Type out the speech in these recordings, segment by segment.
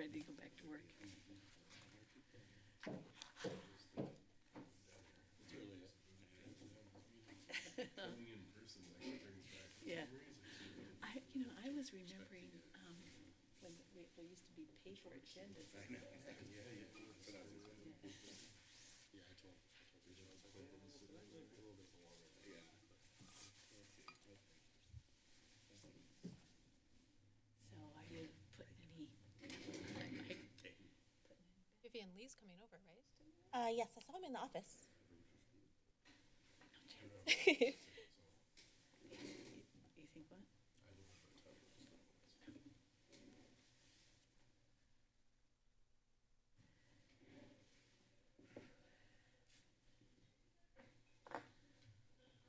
ready to go back to work. Yeah. I, you know, I was remembering, um, when we- there used to be paper agendas. I know. So I didn't put any. Vivian Lee's coming over, right? Uh, yes, I saw him in the office. You think what?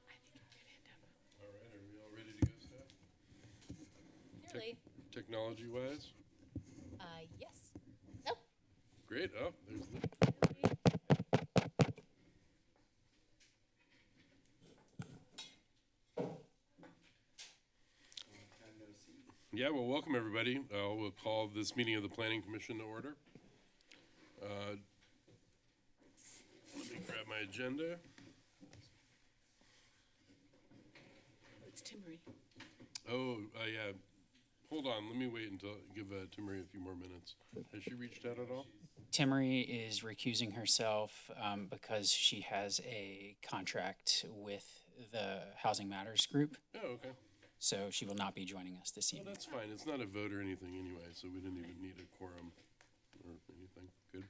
I think we're gonna end up. All right, are we all ready to go, staff? Nearly. Technology wise? Uh, yes. No. Great, oh, there's Lee. Yeah, well, welcome, everybody. Uh, we'll call this meeting of the Planning Commission to order. Uh, Let me grab my agenda. It's Timmery. Oh, uh, yeah. Hold on, let me wait until, give uh, Timmery a few more minutes. Has she reached out at all? Timmery is recusing herself um, because she has a contract with the Housing Matters Group, Oh, okay. So she will not be joining us this Well, evening. that's fine. It's not a vote or anything anyway, so we didn't even need a quorum or anything. Good.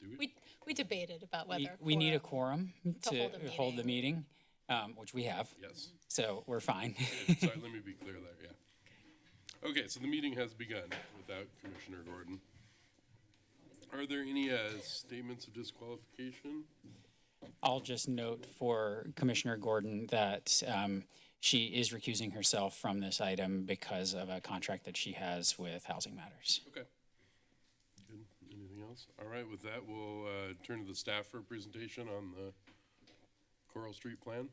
Do we? We, we debated about whether. We, we need a quorum- quorum to to hold a hold the meeting, um, which we have, Yes. so we're fine. Good. Sorry, let me be clear there, yeah. Okay, so the meeting has begun without Commissioner Gordon. Are there any uh, statements of disqualification? I'll just note for Commissioner Gordon that um, she is recusing herself from this item because of a contract that she has with Housing Matters. Okay. Good. Anything else? All right, with that, we'll uh, turn to the staff for a presentation on the Coral Street plan.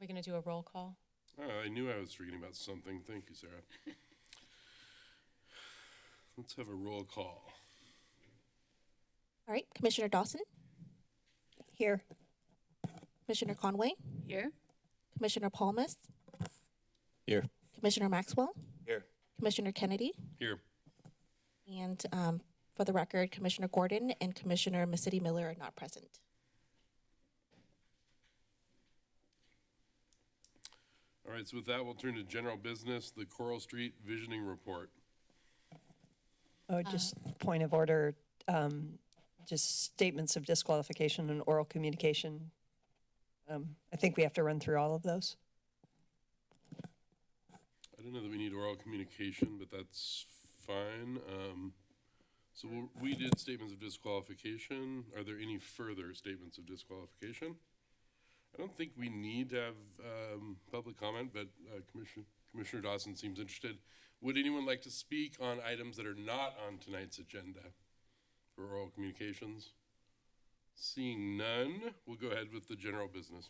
We're going to do a roll call. Oh, I knew I was forgetting about something. Thank you, Sarah. Let's have a roll call. All right, Commissioner Dawson, Here. Commissioner Conway, Here? Commissioner Palmas, Here. Commissioner Maxwell, Here. Commissioner Kennedy, Here. and um, for the record, Commissioner Gordon and Commissioner City Miller are not present. All right, so with that, we'll turn to general business, the Coral Street Visioning Report. Oh, just point of order, um, just statements of disqualification and oral communication. Um, I think we have to run through all of those. I don't know that we need oral communication, but that's fine. Um, so we did statements of disqualification. Are there any further statements of disqualification? I don't think we need to have, um, public comment, but, uh, Commissioner, Commissioner Dawson seems interested. Would anyone like to speak on items that are not on tonight's agenda for oral communications? Seeing none, we'll go ahead with the general business.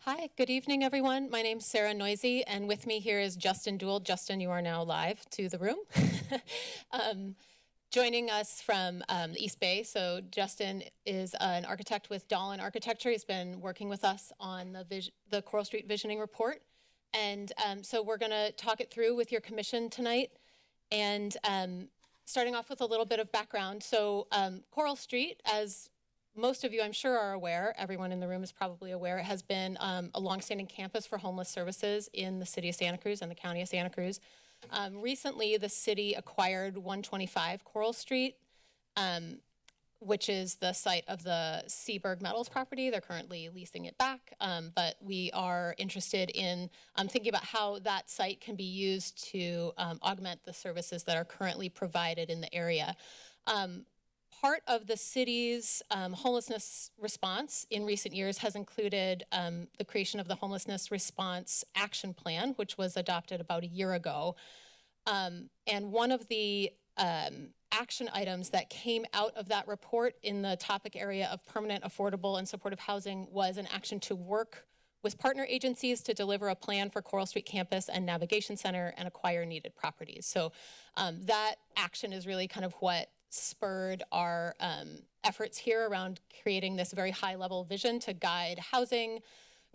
Hi, good evening, everyone. My name's Sarah Neuse, and with me here is Justin Dould. Justin, you are now live to the room. um, joining us from um, East Bay. So Justin is an architect with Dolan Architecture. He's been working with us on the, the Coral Street Visioning Report. And um, so we're going to talk it through with your commission tonight. And um, starting off with a little bit of background. So um, Coral Street, as most of you, I'm sure, are aware, everyone in the room is probably aware, it has been um, a longstanding campus for homeless services in the city of Santa Cruz and the county of Santa Cruz. Um, recently, the city acquired 125 Coral Street, um, which is the site of the Seaberg Metals property. They're currently leasing it back, um, but we are interested in um, thinking about how that site can be used to um, augment the services that are currently provided in the area. Um, part of the city's um, homelessness response in recent years has included um, the creation of the Homelessness Response Action Plan, which was adopted about a year ago. And one of the um, action items that came out of that report in the topic area of permanent, affordable, and supportive housing was an action to work with partner agencies to deliver a plan for Coral Street Campus and Navigation Center and acquire needed properties. So um, that action is really kind of what spurred our um, efforts here around creating this very high level vision to guide housing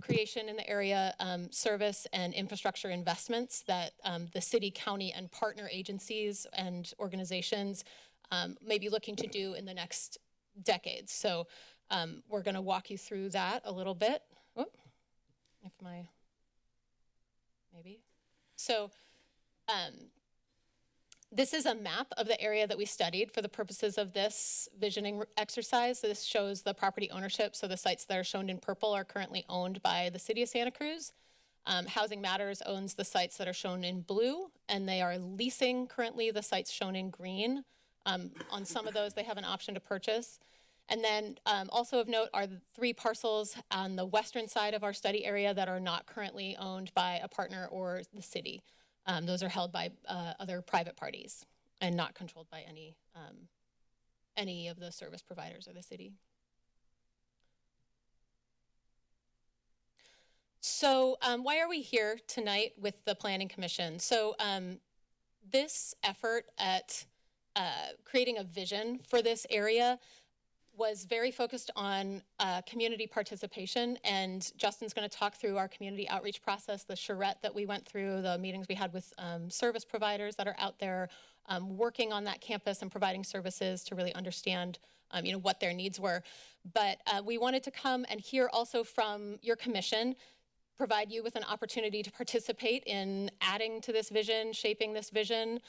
creation in the area, um, service and infrastructure investments that um, the city, county, and partner agencies and organizations um, may be looking to do in the next decades. So um, we're going to walk you through that a little bit. If my, maybe. So um, this is a map of the area that we studied for the purposes of this visioning exercise. This shows the property ownership. So the sites that are shown in purple are currently owned by the city of Santa Cruz. Um, Housing Matters owns the sites that are shown in blue, and they are leasing currently the sites shown in green. Um, on some of those, they have an option to purchase. And then um, also of note are the three parcels on the western side of our study area that are not currently owned by a partner or the city. Um, those are held by uh, other private parties and not controlled by any um, any of the service providers or the city. So, um, why are we here tonight with the Planning Commission? So, um, this effort at uh, creating a vision for this area was very focused on uh, community participation. And Justin's going to talk through our community outreach process, the charrette that we went through, the meetings we had with um, service providers that are out there um, working on that campus and providing services to really understand, um, you know, what their needs were. But uh, we wanted to come and hear also from your commission provide you with an opportunity to participate in adding to this vision, shaping this vision.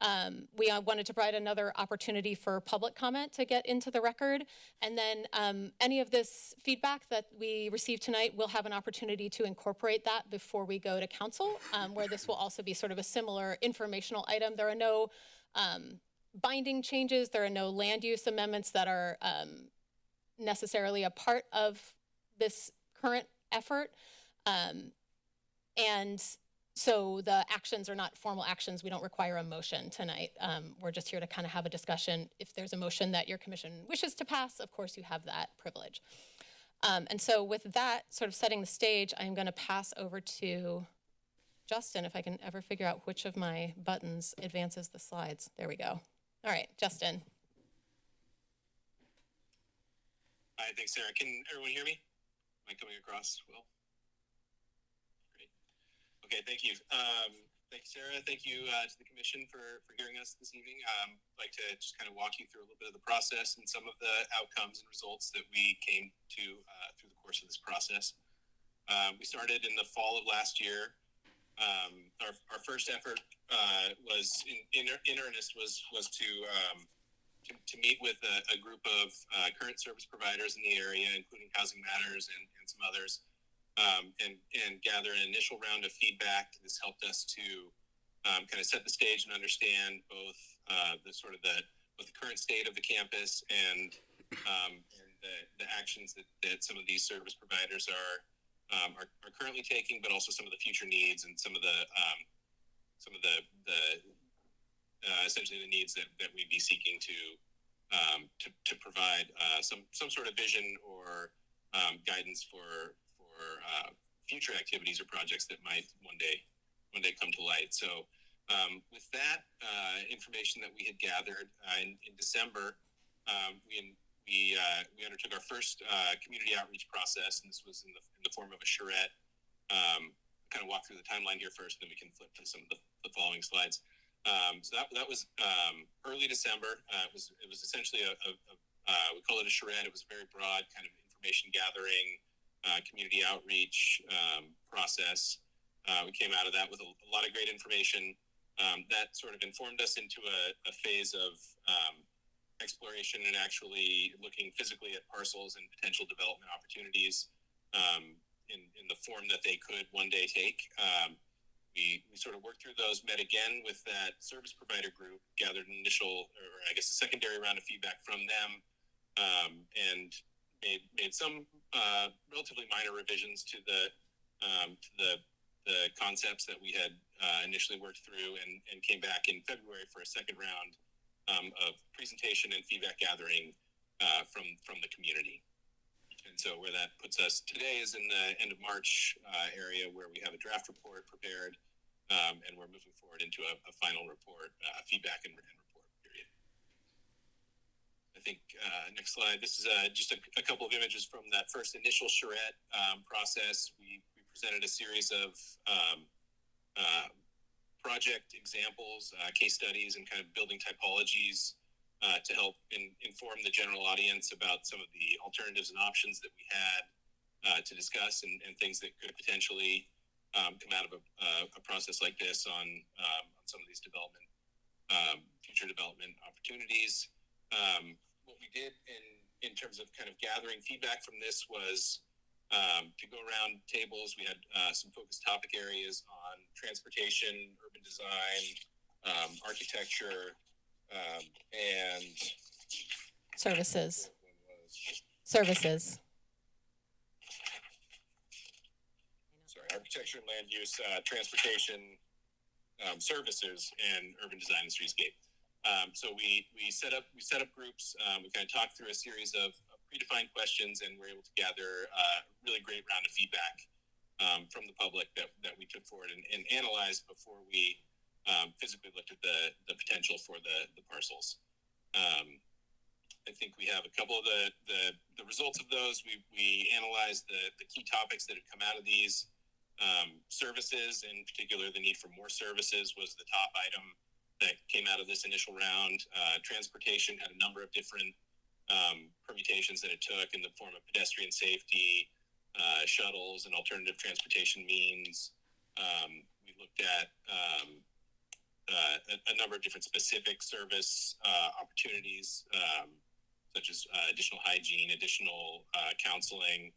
Um, we uh, wanted to provide another opportunity for public comment to get into the record. And then um, any of this feedback that we receive tonight, we'll have an opportunity to incorporate that before we go to council, um, where this will also be sort of a similar informational item. There are no um, binding changes. There are no land use amendments that are um, necessarily a part of this current effort. Um, and so the actions are not formal actions. We don't require a motion tonight. Um, we're just here to kind of have a discussion. If there's a motion that your commission wishes to pass, of course you have that privilege. Um, and so with that sort of setting the stage, I'm going to pass over to Justin, if I can ever figure out which of my buttons advances the slides. There we go. All right, Justin. Hi, thanks, Sarah. Can everyone hear me? Am I coming across well? Okay, thank you. Um, thank you, Sarah. Thank you uh, to the commission for, for hearing us this evening. Um, I'd like to just kind of walk you through a little bit of the process and some of the outcomes and results that we came to uh, through the course of this process. Um, we started in the fall of last year. Um, our, our first effort uh, was in, in, in earnest was was to um, to, to meet with a, a group of uh, current service providers in the area, including Housing Matters and, and some others, um, and, and gather an initial round of feedback. This helped us to um, kind of set the stage and understand both uh, the sort of the both the current state of the campus and um, and the, the actions that, that some of these service providers are, um, are are currently taking, but also some of the future needs and some of the um, some of the the uh, essentially the needs that, that we'd be seeking to um, to, to provide uh, some some sort of vision or um, guidance for uh, future activities or projects that might one day one day come to light. So um, with that uh, information that we had gathered uh, in, in December, um, we we uh, we undertook our first uh, community outreach process, and this was in the in the form of a charrette. Um, kind of walk through the timeline here first, then we can flip to some of the, the following slides. Um, so that, that was um, early December. Uh, it was it was essentially a, a, a uh, we call it a charrette. It was a very broad kind of information gathering, uh, community outreach um, process. Uh, we came out of that with a, a lot of great information um, that sort of informed us into a, a phase of um, exploration and actually looking physically at parcels and potential development opportunities um, in, in the form that they could one day take. Um, we, we sort of worked through those, met again with that service provider group, gathered an initial, or I guess a secondary round of feedback from them, um, and made, made some uh, relatively minor revisions to the um, to the the concepts that we had uh, initially worked through, and, and came back in February for a second round um, of presentation and feedback gathering uh, from from the community. and so where that puts us today is in the end of March uh, area where we have a draft report prepared, um, and we're moving forward into a, a final report, uh, feedback and, and. I think uh, next slide. This is uh, just a, a couple of images from that first initial charrette um, process. We, we presented a series of um, uh, project examples, uh, case studies, and kind of building typologies uh, to help in, inform the general audience about some of the alternatives and options that we had uh, to discuss and, and things that could potentially um, come out of a, a process like this on, um, on some of these development, um, future development opportunities. Um, what we did in, in terms of kind of gathering feedback from this was um, to go around tables. We had uh, some focused topic areas on transportation, urban design, um, architecture, um, and Services, services. sorry, architecture and land use, uh, transportation, um, services, and urban design and streetscape. Um, so we we set up we set up groups. Um, we kind of talked through a series of, predefined questions, and we're able to gather uh, a really great round of feedback um, from the public that, that we took forward and, and analyzed before we um, physically looked at the the potential for the the parcels. Um, I think we have a couple of the, the, the results of those. We, we analyzed the, the key topics that had come out of these. Um, services, in particular, the need for more services was the top item that came out of this initial round. Uh, transportation had a number of different um, permutations that it took in the form of pedestrian safety, uh, shuttles, and alternative transportation means. Um, we looked at um, uh, a, a number of different specific service uh, opportunities, um, such as uh, additional hygiene, additional uh, counseling,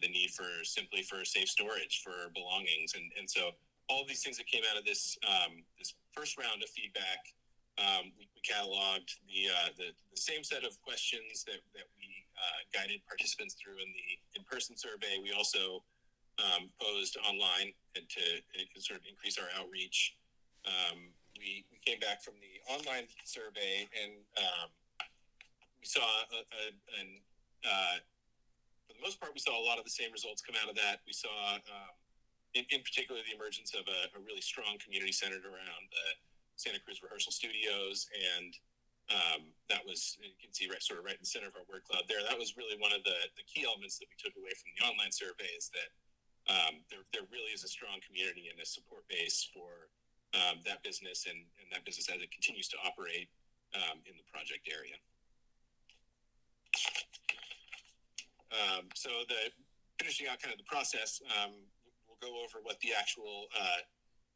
the need for simply for safe storage for belongings, and and so all these things that came out of this um, this first round of feedback, um, we, we cataloged the, uh, the the same set of questions that that we uh, guided participants through in the in person survey. We also um, posed online and to, to sort of increase our outreach. Um, we, we came back from the online survey and um, we saw a, a, an, uh, for the most part, we saw a lot of the same results come out of that. We saw, um, in, in particular, the emergence of a, a really strong community centered around the Santa Cruz Rehearsal Studios, and um, that was you can see right sort of right in the center of our word cloud there. That was really one of the, the key elements that we took away from the online survey is that um, there, there really is a strong community and a support base for um, that business and, and that business as it continues to operate um, in the project area. Um, so the finishing out kind of the process, um, we'll go over what the actual uh,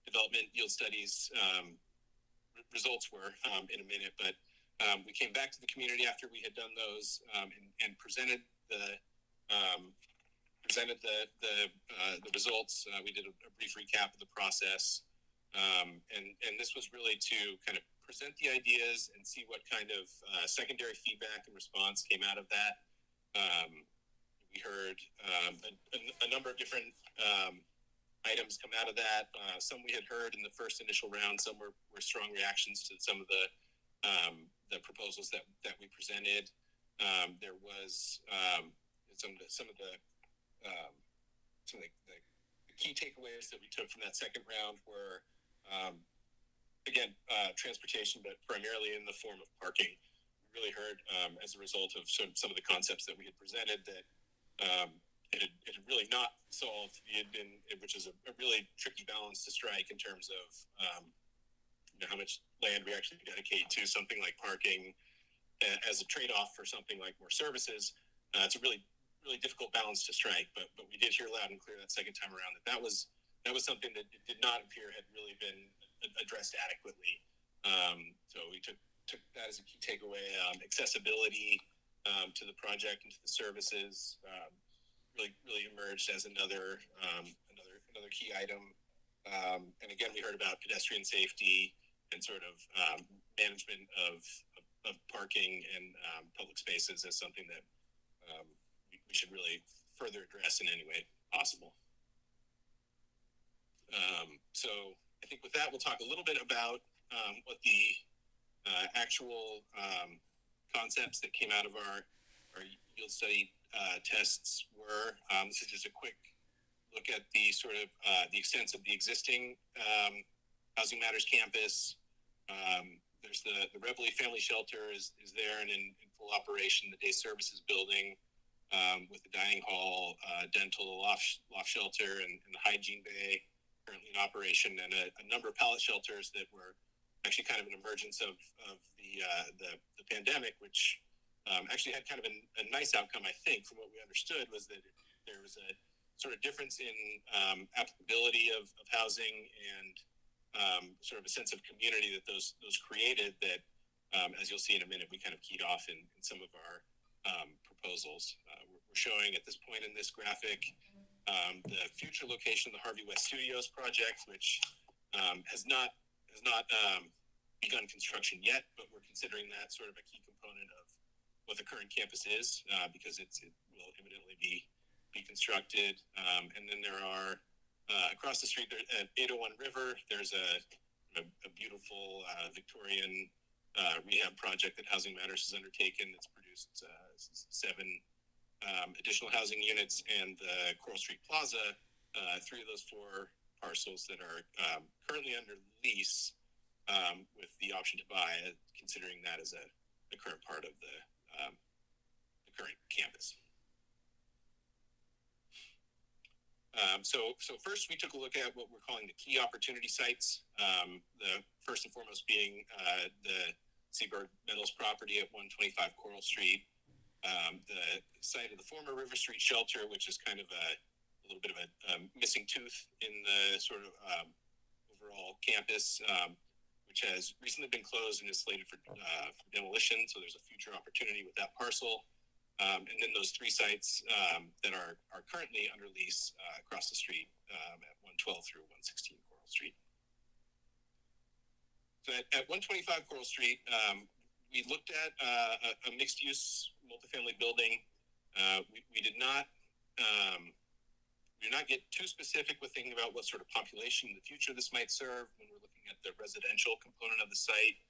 development yield studies um, re- results were um, in a minute. But um, we came back to the community after we had done those um, and, and presented the um, presented the the, uh, the results. Uh, we did a, a brief recap of the process, um, and and this was really to kind of present the ideas and see what kind of uh, secondary feedback and response came out of that. We heard a, a- number of different items come out of that. Uh, some we had heard in the first initial round. Some were, were strong reactions to some of the um, the proposals that that we presented. Um, there was um, some of the, some of the um, some of the, the key takeaways that we took from that second round were um, again uh, transportation, but primarily in the form of parking. We really heard um, as a result of some, some of the concepts that we had presented that it, had, it had really not solved. Had been, which is a, a really tricky balance to strike in terms of um, you know, how much land we actually dedicate to something like parking as a trade-off for something like more services. Uh, it's a really, really difficult balance to strike. But but we did hear loud and clear that second time around that that was that was something that did not appear had really been addressed adequately. Um, so we took took that as a key takeaway. Um, accessibility um, to the project and to the services um, really really emerged as another um, another another key item. Um, and again, we heard about pedestrian safety and sort of um, management of, of, of parking and um, public spaces as something that um, we, we should really further address in any way possible. Um, so I think with that, we'll talk a little bit about what the uh, actual concepts that came out of our, our yield study uh, tests were. Um, this is just a quick look at the sort of uh, the extent of the existing um, Housing Matters campus. Um, there's the the Rebele Family Shelter is is there and in, in full operation. The day services building um, with the dining hall, uh, dental loft loft shelter, and, and the hygiene bay currently in operation, and a, a number of pallet shelters that were actually kind of an emergence of of the uh, the, the pandemic, which um, actually had kind of a, a nice outcome, I think, from what we understood, was that there was a sort of difference in um, applicability of, of housing and um, sort of a sense of community that those those created. That, um, as you'll see in a minute, we kind of keyed off in, in some of our um, proposals. Uh, we're, we're showing at this point in this graphic um, the future location of the Harvey West Studios project, which has not has not begun construction yet, but we're considering that sort of a key what the current campus is uh, because it will imminently be be constructed. Um, and then there are uh, across the street there, at 801 River, there's a, a, a beautiful uh, Victorian uh, rehab project that Housing Matters has undertaken that's produced uh, seven um, additional housing units and the Coral Street Plaza, three of those four parcels that are um, currently under lease um, with the option to buy, considering that as a, a current part of the, um, the current campus. Um, so, so first we took a look at what we're calling the key opportunity sites. Um, the first and foremost being uh, the Seabird Metals property at 125 Coral Street, um, the site of the former River Street Shelter, which is kind of a, a little bit of a um, missing tooth in the sort of um, overall campus, um, which has recently been closed and is slated for, uh, for demolition. So there's a future opportunity with that parcel. Um, and then those three sites um, that are, are currently under lease uh, across the street um, at 112 through 116 Coral Street. So at, at 125 Coral Street, um, we looked at uh, a, a mixed use multifamily building. Uh, we, we did not um, we did not get too specific with thinking about what sort of population in the future this might serve when we're looking at the residential component of the site.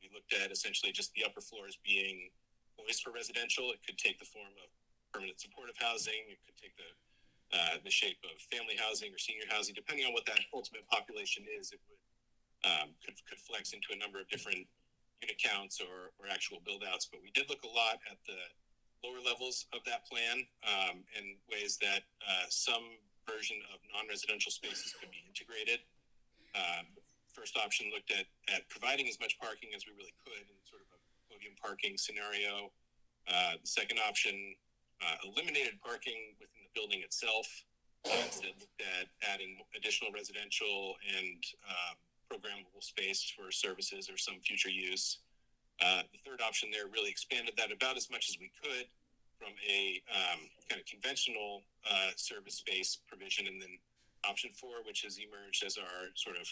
We looked at essentially just the upper floors being poised for residential. It could take the form of permanent supportive housing. It could take the uh, the shape of family housing or senior housing, depending on what that ultimate population is. It would um, could could flex into a number of different unit counts or, or actual build outs. But we did look a lot at the lower levels of that plan um, and ways that uh, some version of non-residential spaces could be integrated. Um, first option looked at, at providing as much parking as we really could in sort of a podium parking scenario. Uh, the second option uh, eliminated parking within the building itself. Uh, instead looked at adding additional residential and um, programmable space for services or some future use. Uh, the third option there really expanded that about as much as we could from a um, kind of conventional uh, service space provision. And then option four, which has emerged as our sort of,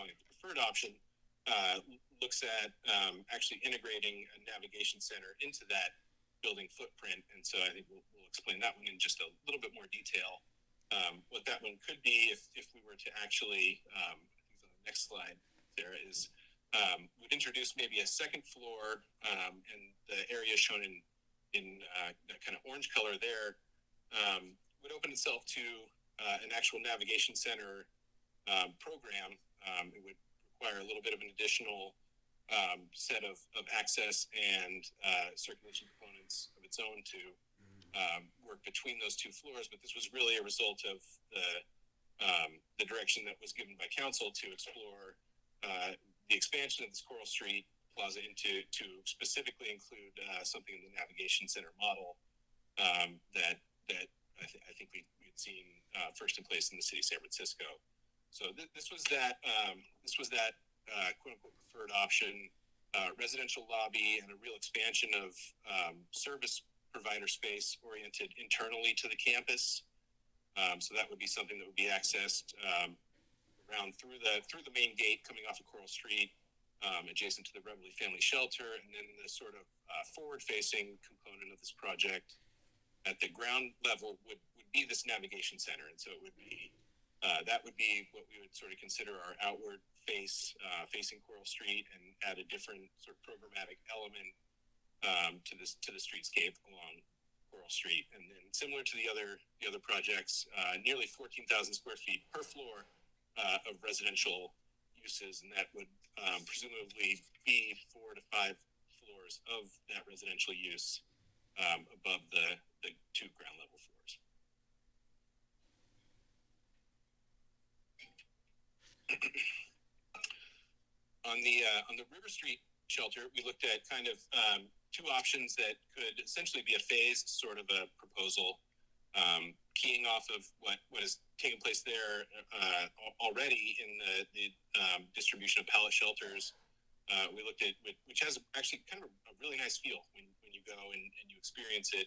calling it the preferred option, uh, looks at um, actually integrating a navigation center into that building footprint. And so I think we'll, we'll explain that one in just a little bit more detail. Um, what that one could be if, if we were to actually, um, I think on the next slide, Sarah, is um, would introduce maybe a second floor um, and the area shown in in uh, that kind of orange color there um, would open itself to uh, an actual navigation center um, program. Um, it would require a little bit of an additional um, set of, of access and uh, circulation components of its own to um, work between those two floors. But this was really a result of the um, the direction that was given by council to explore uh, the expansion of this Coral Street Plaza into to specifically include uh, something in the navigation center model um, that that I, th- I think we we had seen uh, first in place in the city of San Francisco. So th- this was that um, this was that uh, quote unquote preferred option, uh, residential lobby, and a real expansion of um, service provider space oriented internally to the campus. Um, so that would be something that would be accessed um, around through the through the main gate coming off of Coral Street, um, adjacent to the Rebele Family Shelter, and then the sort of uh, forward-facing component of this project at the ground level would would be this navigation center, and so it would be uh, that would be what we would sort of consider our outward face uh, facing Coral Street, and add a different sort of programmatic element um, to this to the streetscape along Coral Street, and then similar to the other the other projects, uh, nearly 14,000 square feet per floor uh, of residential uses, and that would um, presumably be four to five floors of that residential use um, above the the two ground level floors. On the uh, on the River Street shelter, we looked at kind of um, two options that could essentially be a phased sort of a proposal, um, keying off of what what is taking place there uh, already in the the um, distribution of pallet shelters. Uh, we looked at which- has actually kind of a really nice feel when, when you go and, and you experience it.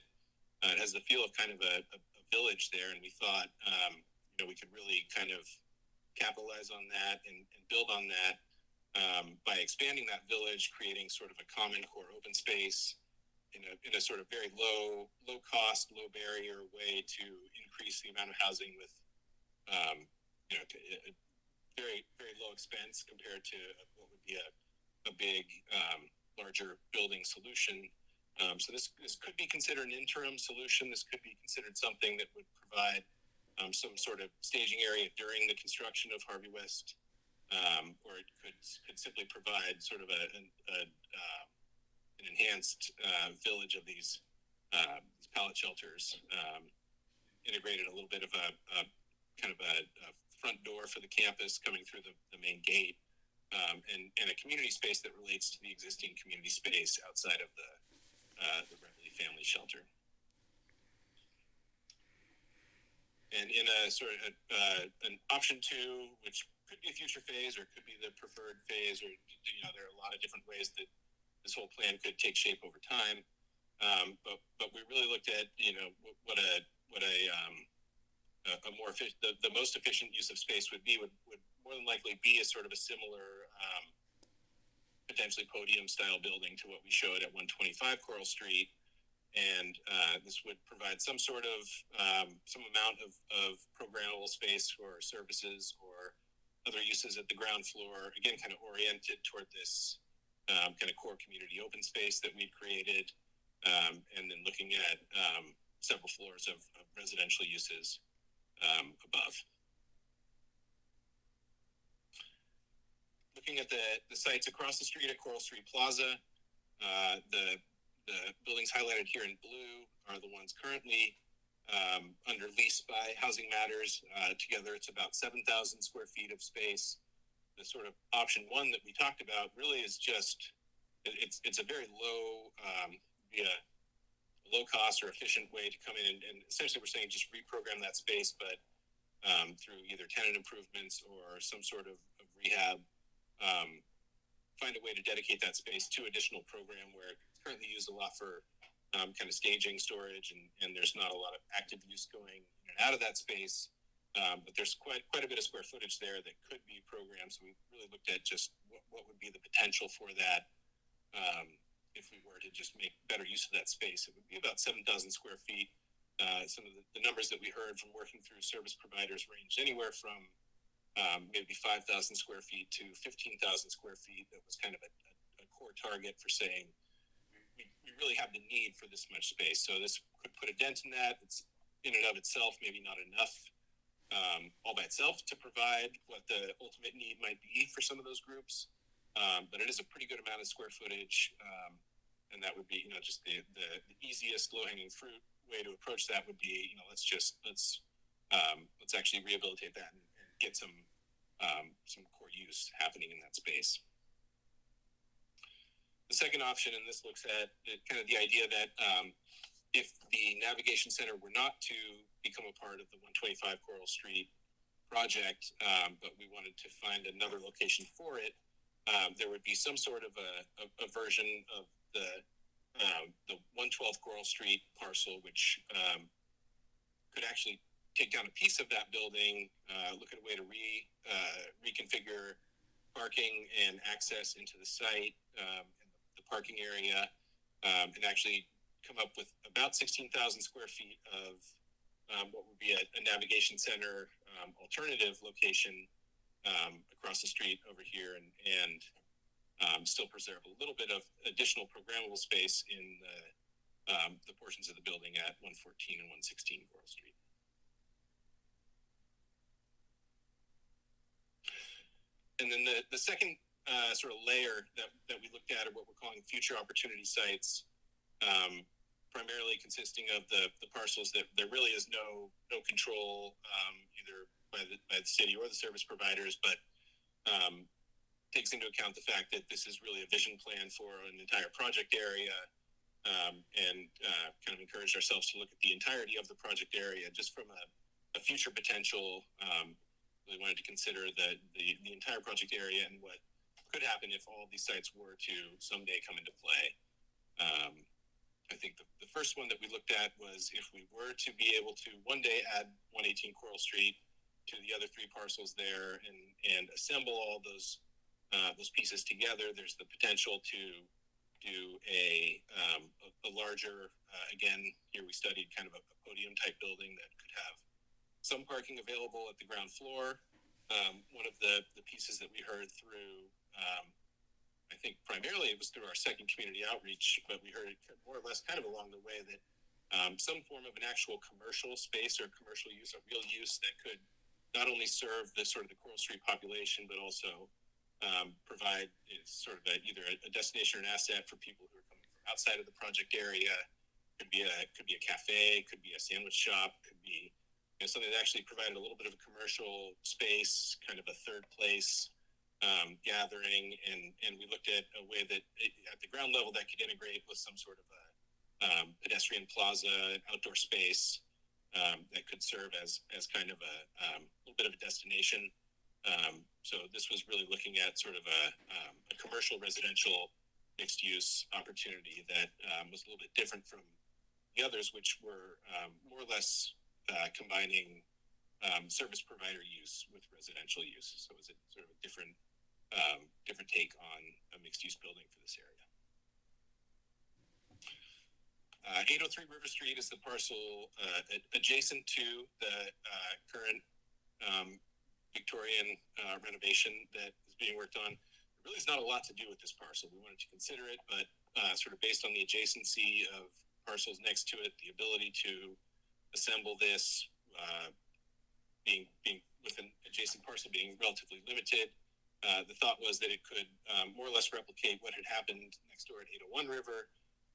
Uh, it has the feel of kind of a, a, a village there, and we thought um, you know we could really kind of capitalize on that and, and build on that um, by expanding that village, creating sort of a common core open space in a, in a sort of very low, low cost, low barrier way to increase the amount of housing with, um, you know, very, very low expense compared to what would be a, a big, um, larger building solution. Um, so this, this could be considered an interim solution. This could be considered something that would provide um, some sort of staging area during the construction of Harvey West um, or it could could simply provide sort of a, an, a uh, an enhanced uh, village of these uh, these pallet shelters, um, integrated a little bit of a, a kind of a, a front door for the campus coming through the, the main gate, um, and and a community space that relates to the existing community space outside of the uh, the Family Shelter. And in a sort of uh, an option two, which could be a future phase or could be the preferred phase, or you know, there are a lot of different ways that this whole plan could take shape over time. Um, but but we really looked at you know what- what a what a um, a, a more efficient the, the most efficient use of space would be would, would more than likely be a sort of a similar um, potentially podium style building to what we showed at 125 Coral Street and uh, this would provide some sort of um, some amount of, of programmable space for services or other uses at the ground floor again kind of oriented toward this um, kind of core community open space that we've created um, and then looking at um, several floors of, of residential uses um, above. Looking at the, the sites across the street at coral street plaza uh, the the buildings highlighted here in blue are the ones currently um, under lease by Housing Matters. Uh, together, it's about 7,000 square feet of space. The sort of option one that we talked about really is just it- it's it's a very low um, be a low cost or efficient way to come in and, and essentially we're saying just reprogram that space, but um, through either tenant improvements or some sort of, of rehab, um, find a way to dedicate that space to additional program where it's currently used a lot for um, kind of staging storage and, and there's not a lot of active use going in and out of that space. Um, but there's quite quite a bit of square footage there that could be programmed. So we really looked at just what, what would be the potential for that um, if we were to just make better use of that space. It would be about 7,000 square feet. Uh, some of the, the numbers that we heard from working through service providers ranged anywhere from um, maybe 5,000 square feet to 15,000 square feet. That was kind of a, a, a core target for saying we, really have the need for this much space. So this could put a dent in that. It's in and of itself maybe not enough um, all by itself to provide what the ultimate need might be for some of those groups. Um, but it is a pretty good amount of square footage. Um, and that would be, you know, just the, the, the easiest low hanging fruit way to approach that would be, you know, let's just, let's, um, let's actually rehabilitate that and, and get some, um, some core use happening in that space. The second option, and this looks at kind of the idea that um, if the navigation center were not to become a part of the 125 Coral Street project, um, but we wanted to find another location for it, um, there would be some sort of a, a, a version of the um, the 112 Coral Street parcel, which um, could actually take down a piece of that building, uh, look at a way to re uh, reconfigure parking and access into the site, um, parking area, um, and actually come up with about 16,000 square feet of um, what would be a, a navigation center um, alternative location um, across the street over here, and and um, still preserve a little bit of additional programmable space in the um, the portions of the building at 114 and 116 Coral Street. And then the, the second uh, sort of layer that, that we looked at are what we're calling future opportunity sites, um, primarily consisting of the, the parcels that there really is no no control um, either by the, by the city or the service providers, but um, takes into account the fact that this is really a vision plan for an entire project area um, and uh, kind of encouraged ourselves to look at the entirety of the project area just from a, a future potential. Um, we wanted to consider the, the, the entire project area and what could happen if all these sites were to someday come into play. Um, I think the, the first one that we looked at was if we were to be able to one day add 118 Coral Street to the other three parcels there and, and assemble all those uh, those pieces together, there's the potential to do a, um, a, a larger, uh, again, here we studied kind of a, a podium type building that could have some parking available at the ground floor. Um, one of the, the pieces that we heard through, um, I think primarily it was through our second community outreach, but we heard it more or less kind of along the way that um, some form of an actual commercial space or commercial use, a real use that could not only serve the sort of the Coral Street population, but also um, provide sort of a, either a, a destination or an asset for people who are coming from outside of the project area. Could be a could be a cafe, could be a sandwich shop, could be you know, something that actually provided a little bit of a commercial space, kind of a third place um, gathering, and and we looked at a way that it, at the ground level that could integrate with some sort of a um, pedestrian plaza, outdoor space um, that could serve as as kind of a um, little bit of a destination. Um, so this was really looking at sort of a, um, a commercial residential mixed use opportunity that was a little bit different from the others, which were more or less uh, combining um, service provider use with residential use. So it was a sort of a different um, different take on a mixed use building for this area. Uh, 803 River Street is the parcel uh, adjacent to the uh, current um, Victorian uh, renovation that is being worked on. There really is not a lot to do with this parcel. We wanted to consider it, but uh, sort of based on the adjacency of parcels next to it, the ability to assemble this, uh, being being with an adjacent parcel being relatively limited, uh, the thought was that it could um, more or less replicate what had happened next door at 801 River,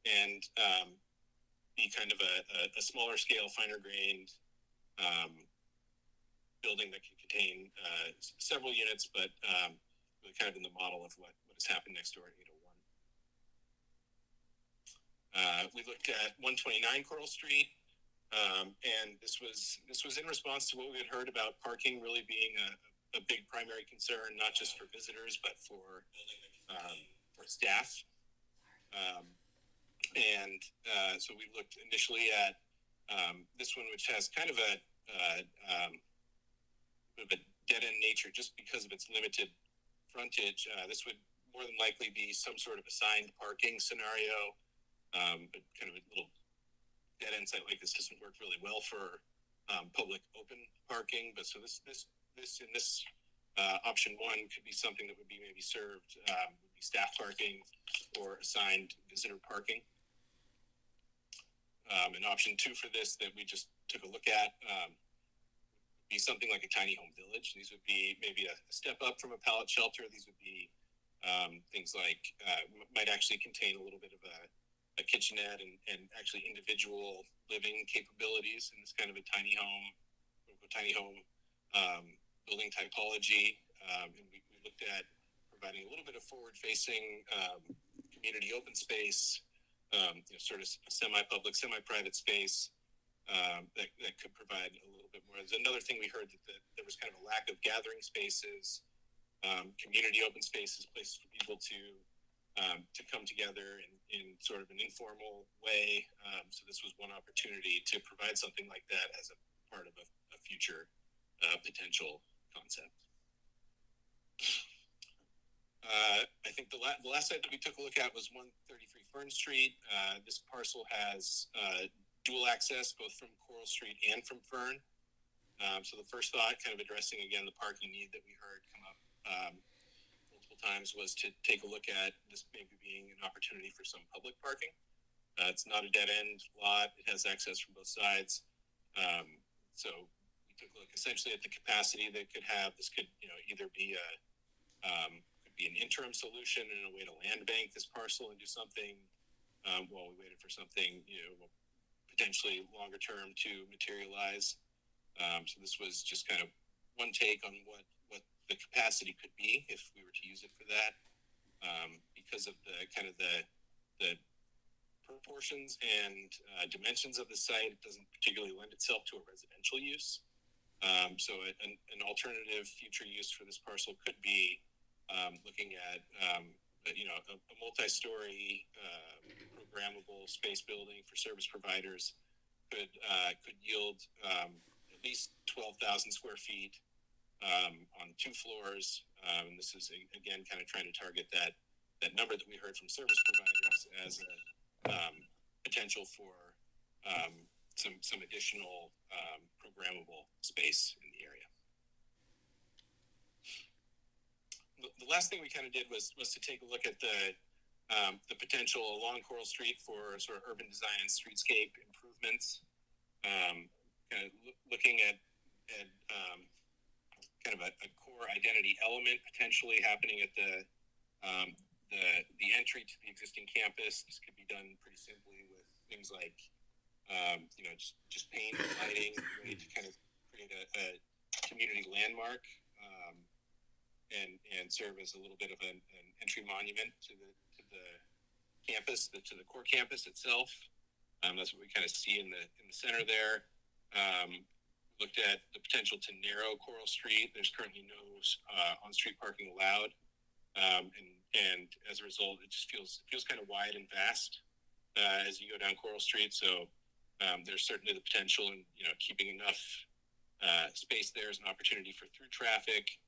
and um, be kind of a, a, a smaller scale, finer grained um, building that could contain uh, several units, but um, really kind of in the model of what, what has happened next door at 801. Uh, we looked at 129 Coral Street, um, and this was this was in response to what we had heard about parking really being a, a big primary concern, not just for visitors but for um, for staff. Um, and uh, so we looked initially at um, this one, which has kind of a uh, um, of a dead end nature just because of its limited frontage. Uh, this would more than likely be some sort of assigned parking scenario, um, but kind of a little dead end site like this doesn't work really well for um, public open parking. But so this this this in this uh, option one could be something that would be maybe served um, would be staff parking or assigned visitor parking. Um, and option two for this that we just took a look at um, would be something like a tiny home village. These would be maybe a step up from a pallet shelter. These would be um, things like uh, might actually contain a little bit of a, a kitchenette and, and actually individual living capabilities in this kind of a tiny home, tiny home um, building typology. Um, and we, we looked at providing a little bit of forward-facing um, community open space, um, you know, sort of semi-public, semi-private space um, that, that could provide a little bit more. There's another thing we heard that, that there was kind of a lack of gathering spaces, um, community open spaces, places for people to um, to come together in, in sort of an informal way. So this was one opportunity to provide something like that as a part of a, a future uh, potential concept. Uh, I think the, la- the last site that we took a look at was 133 Fern Street. Uh, this parcel has uh, dual access both from Coral Street and from Fern. Um, so the first thought, kind of addressing again the parking need that we heard come up um, multiple times, was to take a look at this maybe being an opportunity for some public parking. Uh, it's not a dead end lot. It has access from both sides. Um, so took a look essentially at the capacity that could have. This could, you know, either be a, um, could be an interim solution and a way to land bank this parcel and do something, um, while we waited for something, you know, potentially longer term to materialize. Um, so this was just kind of one take on what, what the capacity could be if we were to use it for that. Um, because of the kind of the, the proportions and uh, dimensions of the site, it doesn't particularly lend itself to a residential use. Um, so an, an alternative future use for this parcel could be um, looking at, um, you know, a, a multi-story uh, programmable space building for service providers could uh, could yield um, at least twelve thousand square feet um, on two floors. Um, and this is again kind of trying to target that that number that we heard from service providers as a potential for some some additional programmable space in the area. The, last thing we kind of did was was to take a look at the um, the potential along Coral Street for sort of urban design and streetscape improvements. Um, kind of looking at at um, kind of a, a core identity element potentially happening at the um, the the entry to the existing campus. This could be done pretty simply with things like um, you know just just paint and lighting, to kind of create a, a community landmark um, and and serve as a little bit of an, an entry monument to the to the campus, the, to the core campus itself. Um, that's what we kind of see in the in the center there. Um, looked at the potential to narrow Coral Street. There's currently no uh, on-street parking allowed, um, and and as a result, it just feels feels kind of wide and vast uh, as you go down Coral Street. So um, there's certainly the potential in you know keeping enough uh, space there as an opportunity for through traffic,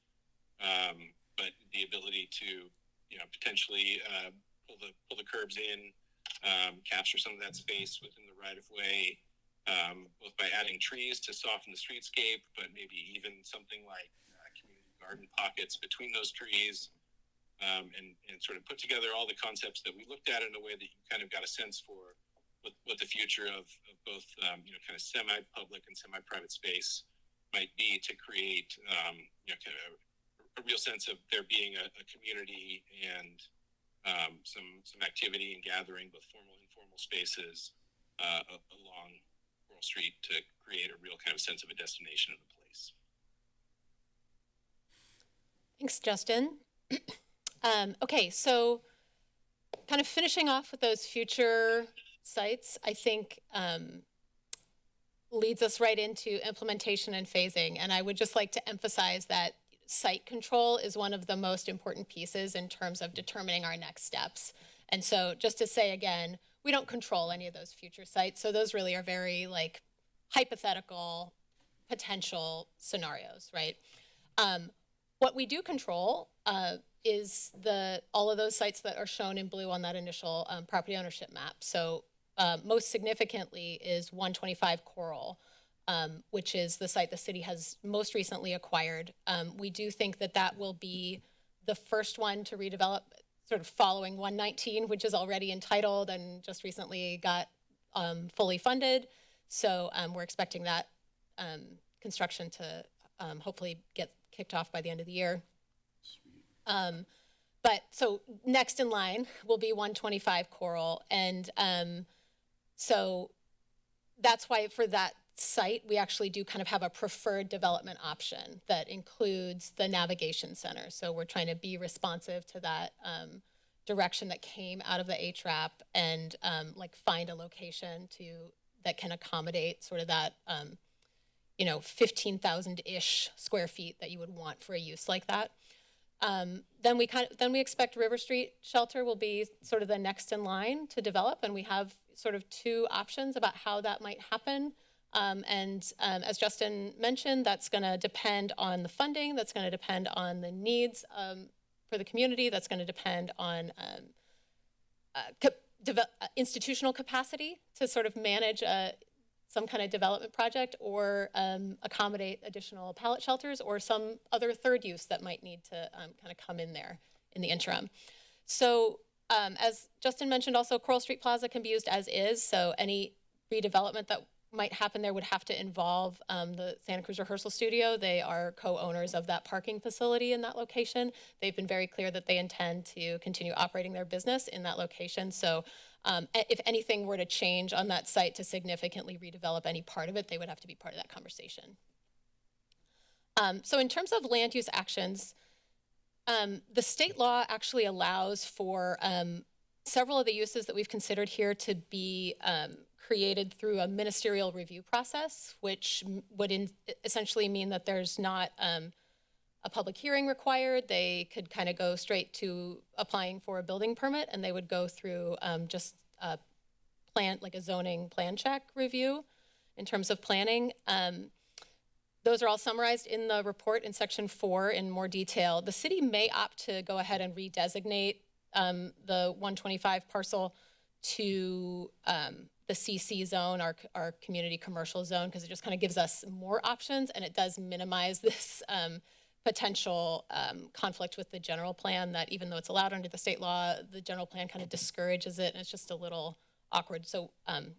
um, but the ability to you know potentially uh, pull the pull the curbs in, um, capture some of that space within the right of way um, both by adding trees to soften the streetscape, but maybe even something like uh, community garden pockets between those trees, um, and, and sort of put together all the concepts that we looked at in a way that you kind of got a sense for what, what the future of, of both, um, you know, kind of semi-public and semi-private space might be to create, um, you know, kind of a, a real sense of there being a, a community and um, some some activity and gathering, both formal and informal spaces uh, along Coral Street to create a real kind of sense of a destination and a place. Thanks, Justin. um, okay, so kind of finishing off with those future sites, I think um, leads us right into implementation and phasing. And I would just like to emphasize that site control is one of the most important pieces in terms of determining our next steps. And so just to say again, we don't control any of those future sites. So those really are very like hypothetical potential scenarios, right? Um, what we do control uh, is the all of those sites that are shown in blue on that initial um, property ownership map. So uh, most significantly is 125 Coral, um, which is the site the city has most recently acquired. Um, we do think that that will be the first one to redevelop, sort of following 119, which is already entitled and just recently got um, fully funded. So um, we're expecting that um, construction to hopefully get kicked off by the end of the year. But so next in line will be 125 Coral, and so that's why for that site we actually do kind of have a preferred development option that includes the navigation center. So we're trying to be responsive to that um, direction that came out of the HRAP and um, like find a location to that can accommodate sort of that um, you know 15,000-ish square feet that you would want for a use like that. Um, then we kind of, then we expect River Street Shelter will be sort of the next in line to develop, and we have sort of two options about how that might happen. Um, and um, as Justin mentioned, that's going to depend on the funding. That's going to depend on the needs um, for the community. That's going to depend on um, uh, uh, institutional capacity to sort of manage a, some kind of development project or um, accommodate additional pallet shelters or some other third use that might need to um, kind of come in there in the interim. So um, as Justin mentioned, also Coral Street Plaza can be used as is. So any redevelopment that might happen there would have to involve um, the Santa Cruz Rehearsal Studio. They are co-owners of that parking facility in that location. They've been very clear that they intend to continue operating their business in that location. So um, if anything were to change on that site to significantly redevelop any part of it, they would have to be part of that conversation. Um, so in terms of land use actions, um, the state law actually allows for um, several of the uses that we've considered here to be um, created through a ministerial review process, which would in, essentially mean that there's not um, a public hearing required. They could kind of go straight to applying for a building permit, and they would go through um, just a plan, like a zoning plan check review in terms of planning. Um, those are all summarized in the report in section four in more detail. The city may opt to go ahead and redesignate um, the 125 parcel to um, the CC zone, our, our community commercial zone, because it just kind of gives us more options and it does minimize this um, potential um, conflict with the general plan that even though it's allowed under the state law, the general plan kind of discourages it and it's just a little awkward. So um,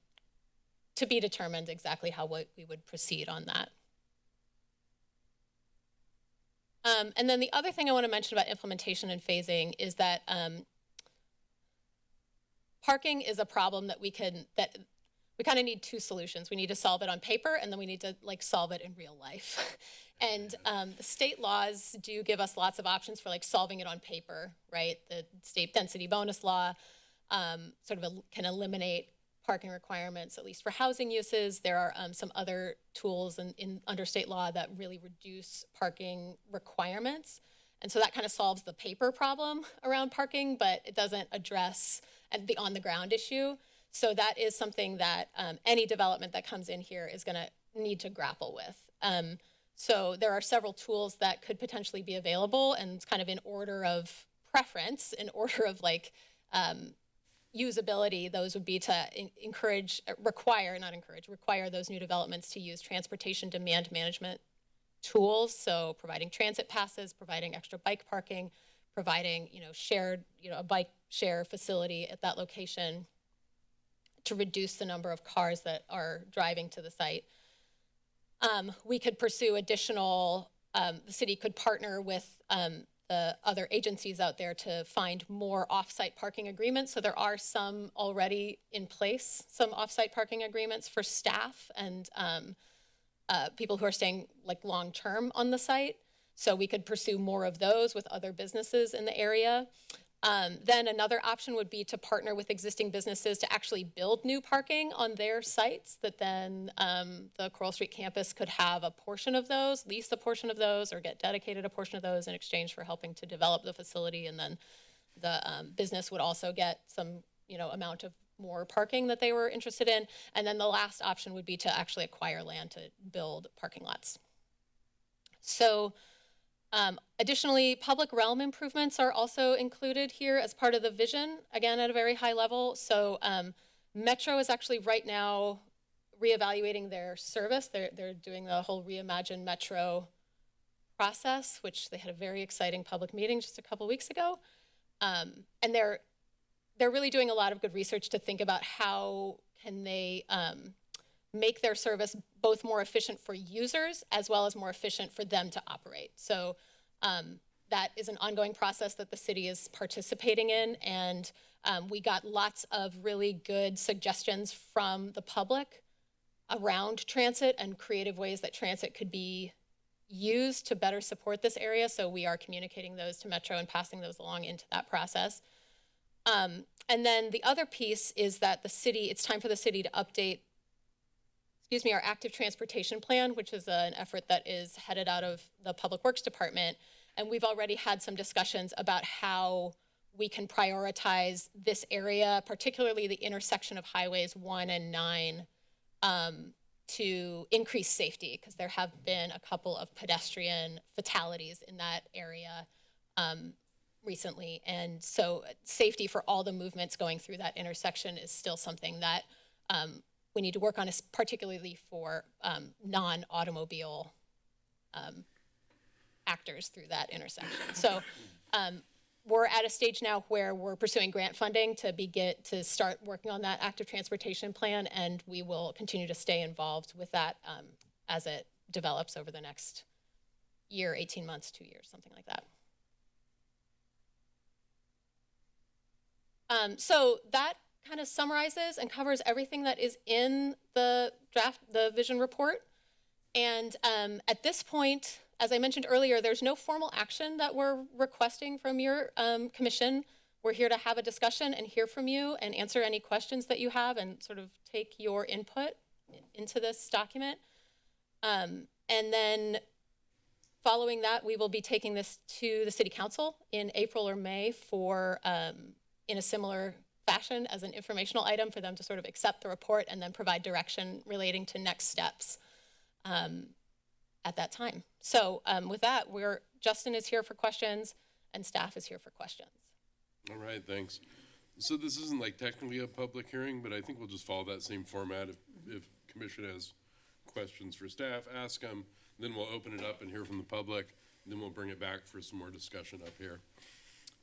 to be determined exactly how we we would proceed on that. Um, and then the other thing I want to mention about implementation and phasing is that um, parking is a problem that we can that we kind of need two solutions. We need to solve it on paper, and then we need to like solve it in real life. and um, the state laws do give us lots of options for like solving it on paper, right? The state density bonus law um, sort of can eliminate parking requirements, at least for housing uses. There are um, some other tools in, in under state law that really reduce parking requirements. And so that kind of solves the paper problem around parking, but it doesn't address the on the ground issue. So that is something that um, any development that comes in here is going to need to grapple with. Um, so there are several tools that could potentially be available, and it's kind of in order of preference, in order of like um, usability, those would be to encourage, uh, require, not encourage, require those new developments to use transportation demand management tools. So providing transit passes, providing extra bike parking, providing, you know, shared, you know, a bike share facility at that location to reduce the number of cars that are driving to the site. Um, we could pursue additional, um, the city could partner with um, the other agencies out there to find more off-site parking agreements. So there are some already in place, some off-site parking agreements for staff and um, uh, people who are staying like long-term on the site. So we could pursue more of those with other businesses in the area. Um, then another option would be to partner with existing businesses to actually build new parking on their sites that then um, the Coral Street campus could have a portion of those, lease a portion of those, or get dedicated a portion of those in exchange for helping to develop the facility. And then the um, business would also get some, you know, amount of more parking that they were interested in. And then the last option would be to actually acquire land to build parking lots. So um, additionally, public realm improvements are also included here as part of the vision, again, at a very high level. So um, Metro is actually right now reevaluating their service. They're, they're doing the whole reimagine Metro process, which they had a very exciting public meeting just a couple weeks ago. Um, and they're, they're really doing a lot of good research to think about how can they um, make their service both more efficient for users as well as more efficient for them to operate. So um, that is an ongoing process that the city is participating in, and um, we got lots of really good suggestions from the public around transit and creative ways that transit could be used to better support this area. So we are communicating those to Metro and passing those along into that process. Um, and then the other piece is that the city, it's time for the city to update excuse me, our active transportation plan, which is an effort that is headed out of the Public Works Department. And we've already had some discussions about how we can prioritize this area, particularly the intersection of highways one and nine, um, to increase safety, because there have been a couple of pedestrian fatalities in that area um, recently. And so safety for all the movements going through that intersection is still something that um, we need to work on, particularly for um, non-automobile um, actors through that intersection. So um, we're at a stage now where we're pursuing grant funding to begin, to start working on that active transportation plan, and we will continue to stay involved with that um, as it develops over the next year, 18 months, two years, something like that. Um, so that kind of summarizes and covers everything that is in the draft, the vision report. And um, at this point, as I mentioned earlier, there's no formal action that we're requesting from your um, commission. We're here to have a discussion and hear from you and answer any questions that you have and sort of take your input into this document. Um, and then following that, we will be taking this to the city council in April or May for, um, in a similar fashion as an informational item for them to sort of accept the report and then provide direction relating to next steps um, at that time. So um, with that, we're, Justin is here for questions and staff is here for questions. All right, thanks. So this isn't like technically a public hearing, but I think we'll just follow that same format. If, if commission has questions for staff, ask them, then we'll open it up and hear from the public, then we'll bring it back for some more discussion up here.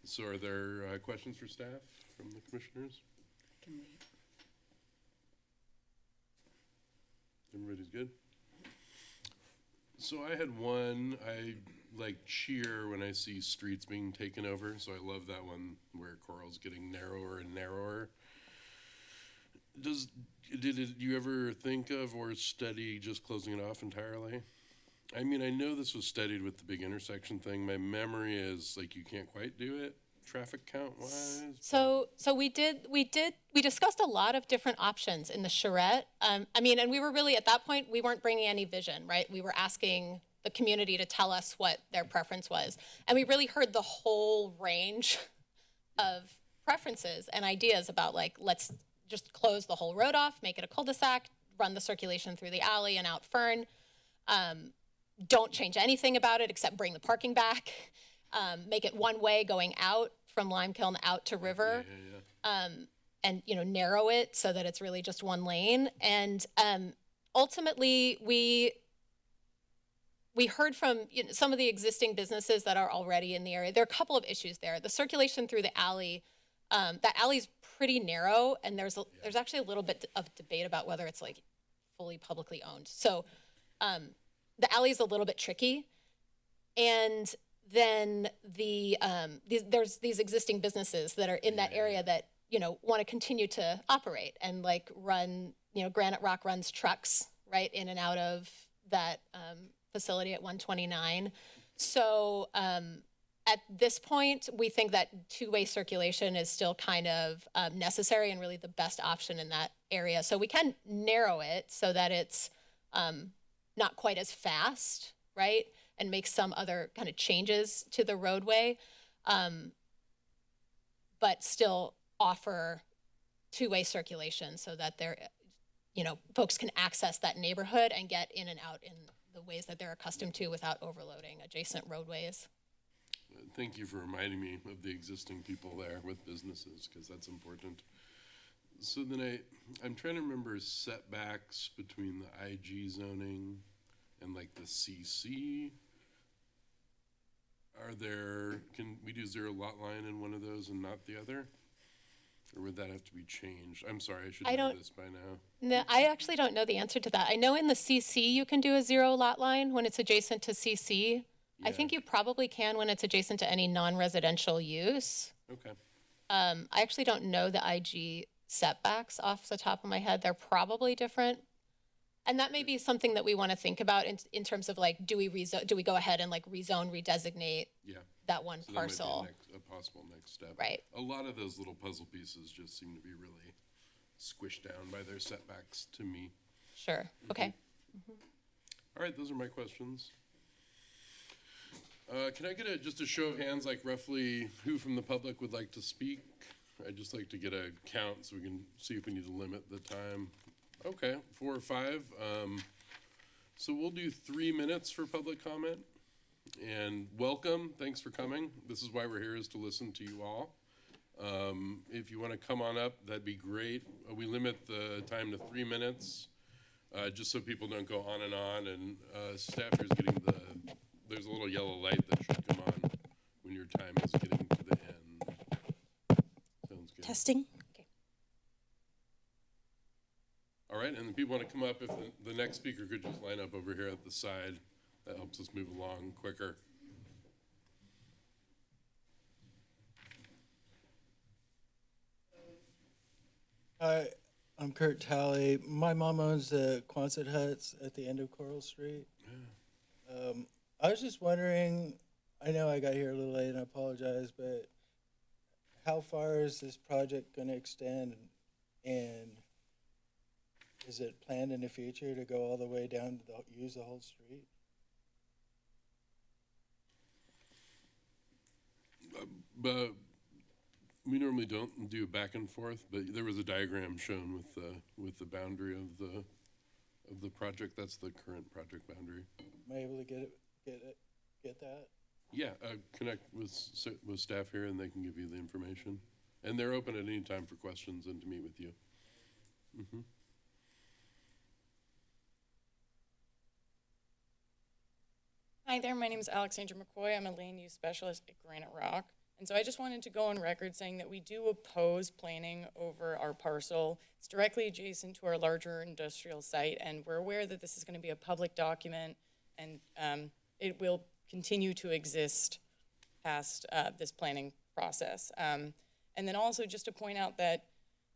So are there, uh, questions for staff from the commissioners? Can we, Everybody's good? So I had one, I like cheer when I see streets being taken over, so I love that one where Coral's getting narrower and narrower. Does, did it, you ever think of or study just closing it off entirely? I mean, I know this was studied with the big intersection thing. My memory is like you can't quite do it traffic count wise. So, so we did, we did, we discussed a lot of different options in the charrette. Um, I mean, and we were really, at that point, we weren't bringing any vision, right? We were asking the community to tell us what their preference was. And we really heard the whole range of preferences and ideas about like, let's just close the whole road off, make it a cul-de-sac, run the circulation through the alley and out Fern. Um, don't change anything about it except bring the parking back. Um, make it one way going out from Lime Kiln out to River Yeah, yeah. um, and you know narrow it so that it's really just one lane. And um, ultimately, we we heard from you know, some of the existing businesses that are already in the area. There are a couple of issues there. The circulation through the alley, um, that alley's pretty narrow, and there's a, there's actually a little bit of debate about whether it's like fully publicly owned. So um, the alley's a little bit tricky, and then the um, these, there's these existing businesses that are in that area that you know want to continue to operate and like run you know Granite Rock runs trucks right in and out of that um, facility at 129. So um, at this point, we think that two-way circulation is still kind of um, necessary and really the best option in that area. So we can narrow it so that it's um, not quite as fast, right? And make some other kind of changes to the roadway, um, but still offer two-way circulation so that they're, you know, folks can access that neighborhood and get in and out in the ways that they're accustomed to without overloading adjacent roadways. Thank you for reminding me of the existing people there with businesses, because that's important. So then I, I'm trying to remember setbacks between the IG zoning and like the CC. Are there, can we do zero lot line in one of those and not the other? Or would that have to be changed? I'm sorry, I should I know don't- this by now. No, I actually don't know the answer to that. I know in the CC you can do a zero lot line when it's adjacent to CC. I Yeah. think you probably can when it's adjacent to any non-residential use. Okay, Um, I actually don't know the IG setbacks off the top of my head. They're probably different. And that may be something that we want to think about in, in terms of like, do we rezo, do we go ahead and like rezone, redesignate yeah. that one So that might be a parcel? next- A possible next step. Right. A lot of those little puzzle pieces just seem to be really squished down by their setbacks to me. Sure, okay. All right, those are my questions. Uh, can I get a, just a show of hands, like roughly who from the public would like to speak? I'd just like to get a count so we can see if we need to limit the time. Okay, four or five. Um, so we'll do three minutes for public comment. And welcome, thanks for coming. This is why we're here, is to listen to you all. Um, if you want to come on up, that'd be great. Uh, We limit the time to three minutes uh, just so people don't go on and on, and, uh, staffers getting the, there's a little yellow light that should come on when your time is getting to the end. Testing. All right, and the people want to come up, if the, the next speaker could just line up over here at the side, that helps us move along quicker. Hi, I'm Kurt Talley. My mom owns the Quonset huts at the end of Coral Street. Um, I was just wondering, I know I got here a little late and I apologize, but how far is this project gonna extend? And is it planned in the future to go all the way down to the, use the whole street? But we normally don't do back and forth, but there was a diagram shown with the, with the boundary of the, of the project. That's the current project boundary. Am I able to get it, get it, get that? Yeah, uh, connect with, with staff here and they can give you the information. And they're open at any time for questions and to meet with you. Mhm. Hi there, my name is Alexandra McCoy. I'm a land use specialist at Granite Rock. And so I just wanted to go on record saying that we do oppose planning over our parcel. It's directly adjacent to our larger industrial site, and we're aware that this is going to be a public document, and um, it will continue to exist past uh, this planning process. Um, And then also just to point out that,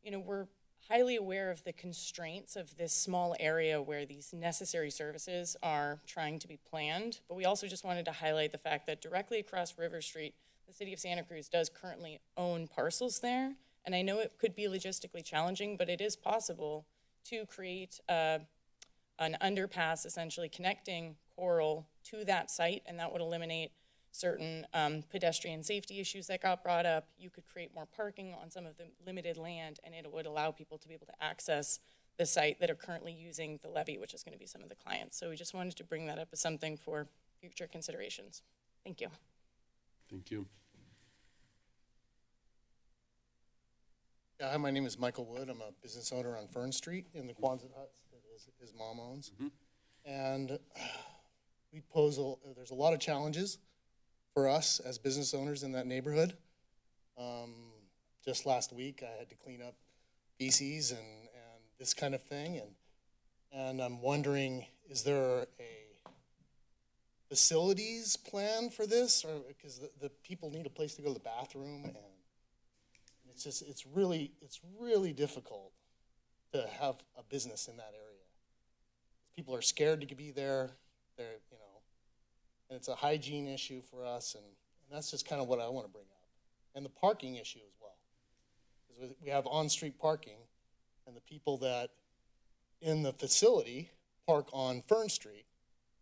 you know, we're highly aware of the constraints of this small area where these necessary services are trying to be planned. But we also just wanted to highlight the fact that directly across River Street, the city of Santa Cruz does currently own parcels there. And I know it could be logistically challenging, but it is possible to create uh, an underpass essentially connecting Coral to that site, and that would eliminate certain um, pedestrian safety issues that got brought up. You could create more parking on some of the limited land, and it would allow people to be able to access the site that are currently using the levee, which is going to be some of the clients. So we just wanted to bring that up as something for future considerations. Thank you. Thank you. Yeah, hi, my name is Michael Wood. I'm a business owner on Fern Street in the Quonset huts that his, his mom owns. And uh, we pose, a, there's a lot of challenges for us as business owners in that neighborhood. Um, just last week, I had to clean up feces and, and this kind of thing. And, and I'm wondering, is there a facilities plan for this? Or, because the, the people need a place to go to the bathroom and it's just, it's really, it's really difficult to have a business in that area. People are scared to be there, they're, you know, and it's a hygiene issue for us, and, and that's just kind of what I want to bring up. And the parking issue as well. Because we have on-street parking, and the people that in the facility park on Fern Street,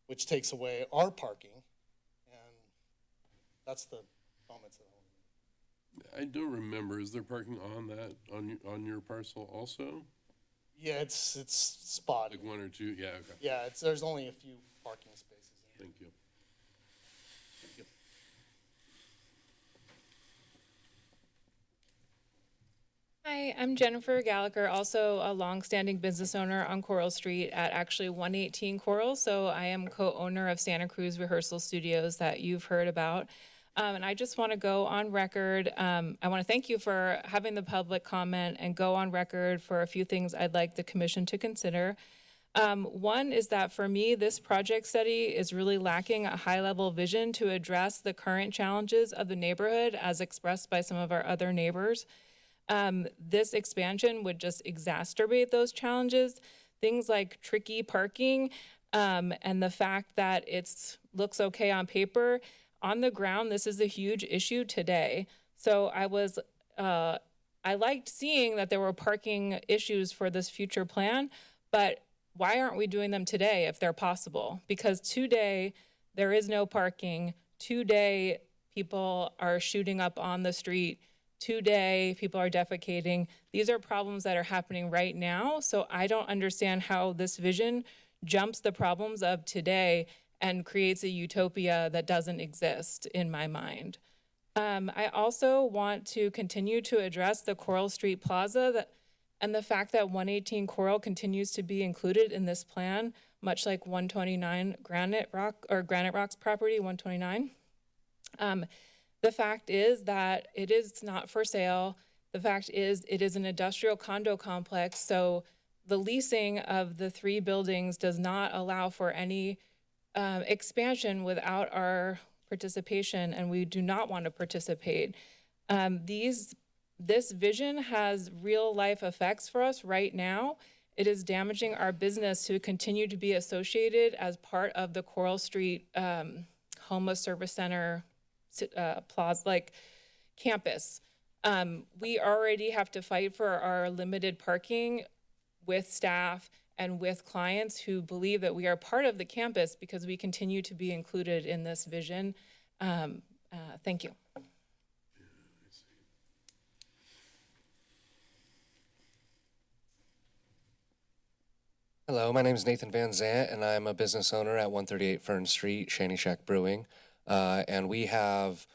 which takes away our parking, and that's the comments that I want to make. I don't remember, is there parking on that, on, your- on your parcel also? Yeah, it's, it's spotty. Like one or two, yeah, okay, Yeah, it's, there's only a few parking spaces. thank you. Hi, I'm Jennifer Gallagher, also a longstanding business owner on Coral Street at actually 118 Coral. So I am co-owner of Santa Cruz Rehearsal Studios that you've heard about. Um, and I just want to go on record. Um, I want to thank you for having the public comment and go on record for a few things I'd like the commission to consider. Um, one is that for me, this project study is really lacking a high level vision to address the current challenges of the neighborhood as expressed by some of our other neighbors. Um, this expansion would just exacerbate those challenges. Things like tricky parking um, and the fact that it looks okay on paper. On the ground, this is a huge issue today. So I was, uh, I liked seeing that there were parking issues for this future plan, but why aren't we doing them today if they're possible? Because today, there is no parking. Today, people are shooting up on the street. Today, people are defecating. These are problems that are happening right now. So I don't understand how this vision jumps the problems of today and creates a utopia that doesn't exist in my mind. Um, I also want to continue to address the Coral Street Plaza that, and the fact that 118 Coral continues to be included in this plan, much like 129 Granite Rock or Granite Rock's property, 129. Um, the fact is that it is not for sale. The fact is, it is an industrial condo complex, so the leasing of the three buildings does not allow for any um, expansion without our participation, and we do not want to participate. Um, these, this vision has real life effects for us right now. It is damaging our business to continue to be associated as part of the Coral Street um, Homeless Service Center uh, plaza, like campus. Um, we already have to fight for our limited parking with staff and with clients who believe that we are part of the campus because we continue to be included in this vision. Um, uh, thank you. Hello, my name is Nathan Van Zant, and I'm a business owner at 138 Fern Street, Shanty Shack Brewing. Uh, and we have,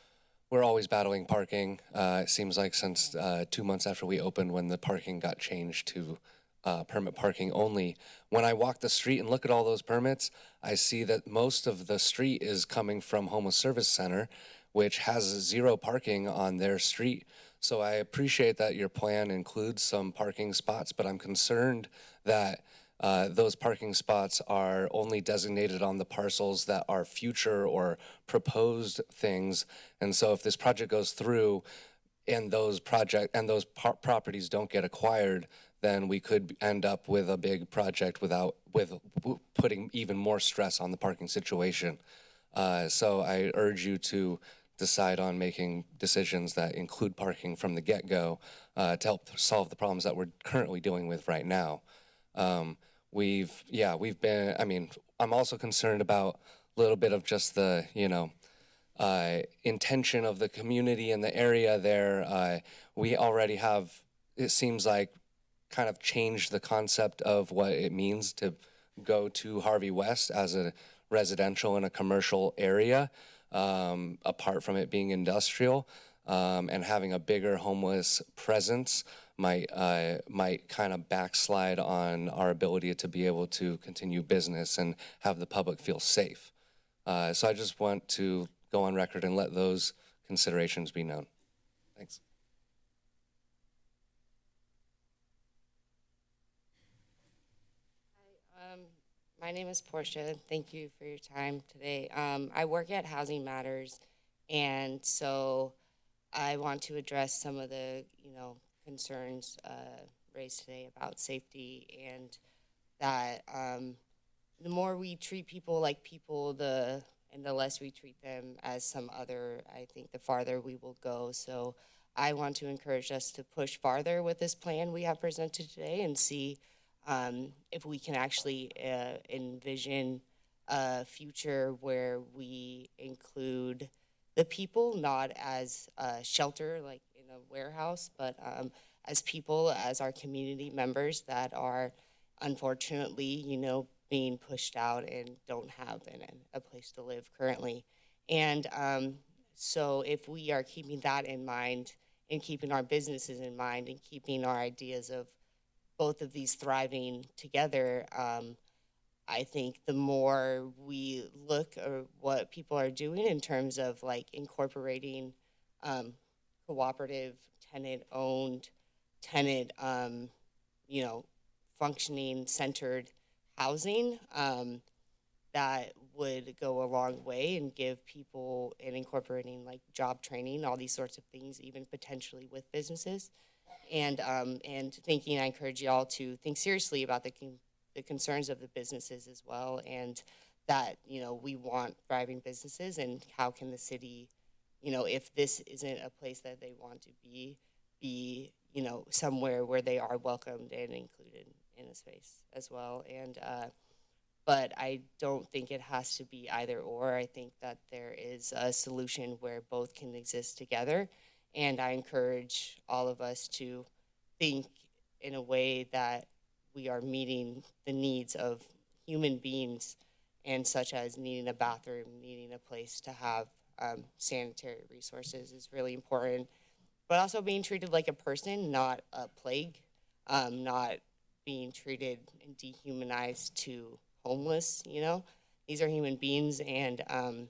we're always battling parking. Uh, it seems like since uh, two months after we opened, when the parking got changed to uh, permit parking only. When I walk the street and look at all those permits, I see that most of the street is coming from Homeless Service Center, which has zero parking on their street. So I appreciate that your plan includes some parking spots, but I'm concerned that uh, those parking spots are only designated on the parcels that are future or proposed things. And so if this project goes through and those project and those properties don't get acquired, then we could end up with a big project without with putting even more stress on the parking situation. Uh, so I urge you to decide on making decisions that include parking from the get-go uh, to help solve the problems that we're currently dealing with right now. Um, we've, yeah, we've been, I mean, I'm also concerned about a little bit of just the, you know, uh, intention of the community in the area there. Uh, we already have, it seems like, kind of changed the concept of what it means to go to Harvey West as a residential and a commercial area, um, apart from it being industrial. Um, and having a bigger homeless presence might uh, might kind of backslide on our ability to be able to continue business and have the public feel safe. Uh, so I just want to go on record and let those considerations be known. Thanks. Hi, Um, my name is Portia. Thank you for your time today. Um, I work at Housing Matters, and so I want to address some of the, you know, concerns uh, raised today about safety and that um, the more we treat people like people, the and the less we treat them as some other, I think the farther we will go. So I want to encourage us to push farther with this plan we have presented today and see um, if we can actually uh, envision a future where we include the people not as a shelter like in a warehouse, but um, as people, as our community members that are unfortunately, you know, being pushed out and don't have an, a place to live currently. And um, so, if we are keeping that in mind and keeping our businesses in mind and keeping our ideas of both of these thriving together, um, I think the more we look at what people are doing in terms of like incorporating um, cooperative, tenant owned, tenant, um, you know, functioning centered housing, um, that would go a long way and give people and incorporating like job training, all these sorts of things, even potentially with businesses. And, um, and thinking, I encourage you all to think seriously about the, con- the concerns of the businesses as well. And that, you know, we want thriving businesses and how can the city, you know, if this isn't a place that they want to be, be, you know, somewhere where they are welcomed and included in a space as well. And, uh, but I don't think it has to be either or. I think that there is a solution where both can exist together. And I encourage all of us to think in a way that we are meeting the needs of human beings and such as needing a bathroom, needing a place to have um, sanitary resources is really important. But also being treated like a person, not a plague, um, not being treated and dehumanized to homeless, you know? These are human beings, and um,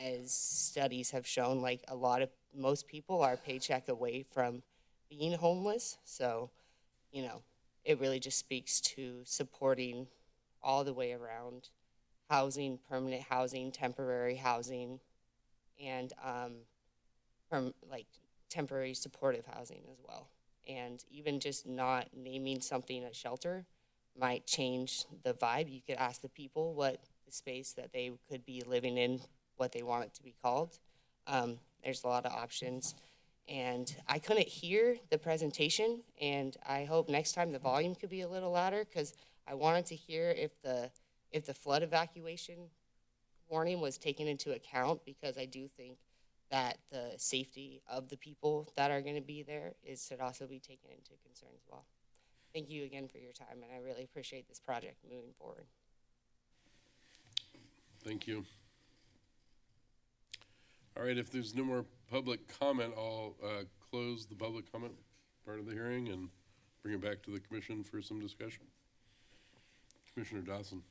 as studies have shown, like a lot of most people are paycheck away from being homeless. So, you know, it really just speaks to supporting all the way around housing, permanent housing, temporary housing, and um, from like temporary supportive housing as well. And even just not naming something a shelter might change the vibe. You could ask the people what the space that they could be living in, what they want it to be called. Um, there's a lot of options. And I couldn't hear the presentation, and I hope next time the volume could be a little louder because I wanted to hear if the if the flood evacuation warning was taken into account because I do think that the safety of the people that are going to be there is should also be taken into concern as well. Thank you again for your time, and I really appreciate this project moving forward. Thank you. All right, if there's no more public comment, I'll uh, close the public comment part of the hearing and bring it back to the commission for some discussion. Commissioner Dawson.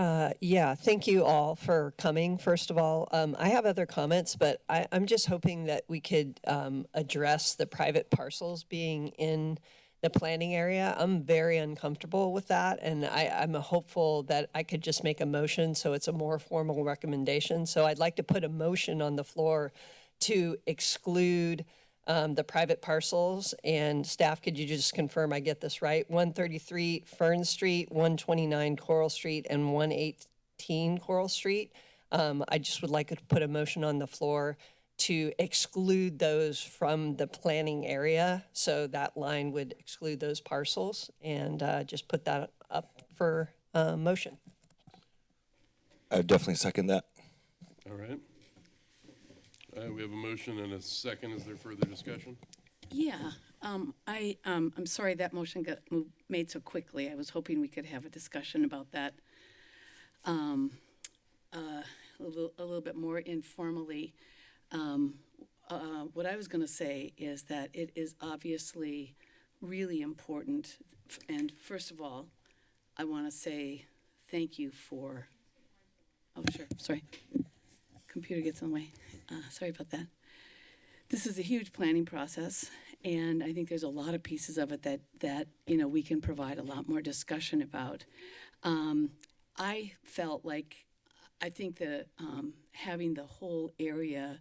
Uh, yeah, thank you all for coming, first of all. Um, I have other comments, but I, I'm just hoping that we could um, address the private parcels being in the planning area. I'm very uncomfortable with that, and I, I'm hopeful that I could just make a motion so it's a more formal recommendation. So I'd like to put a motion on the floor to exclude um, the private parcels. And staff, could you just confirm I get this right? 133 Fern Street, 129 Coral Street, and 118 Coral Street. Um, I just would like to put a motion on the floor to exclude those from the planning area. So that line would exclude those parcels and uh, just put that up for uh, motion. I would definitely second that. All right. Uh, we have a motion and a second. Is there further discussion? Yeah, um, I, um, I'm sorry that motion got moved, made so quickly. I was hoping we could have a discussion about that, um, uh, a little, a little bit more informally. Um, uh, what I was gonna say is that it is obviously really important. And first of all, I wanna say thank you for, oh, sure, sorry. Computer gets in the way. Uh, sorry about that. This is a huge planning process and i think there's a lot of pieces of it that that you know we can provide a lot more discussion about. Um, i felt like i think that um, having the whole area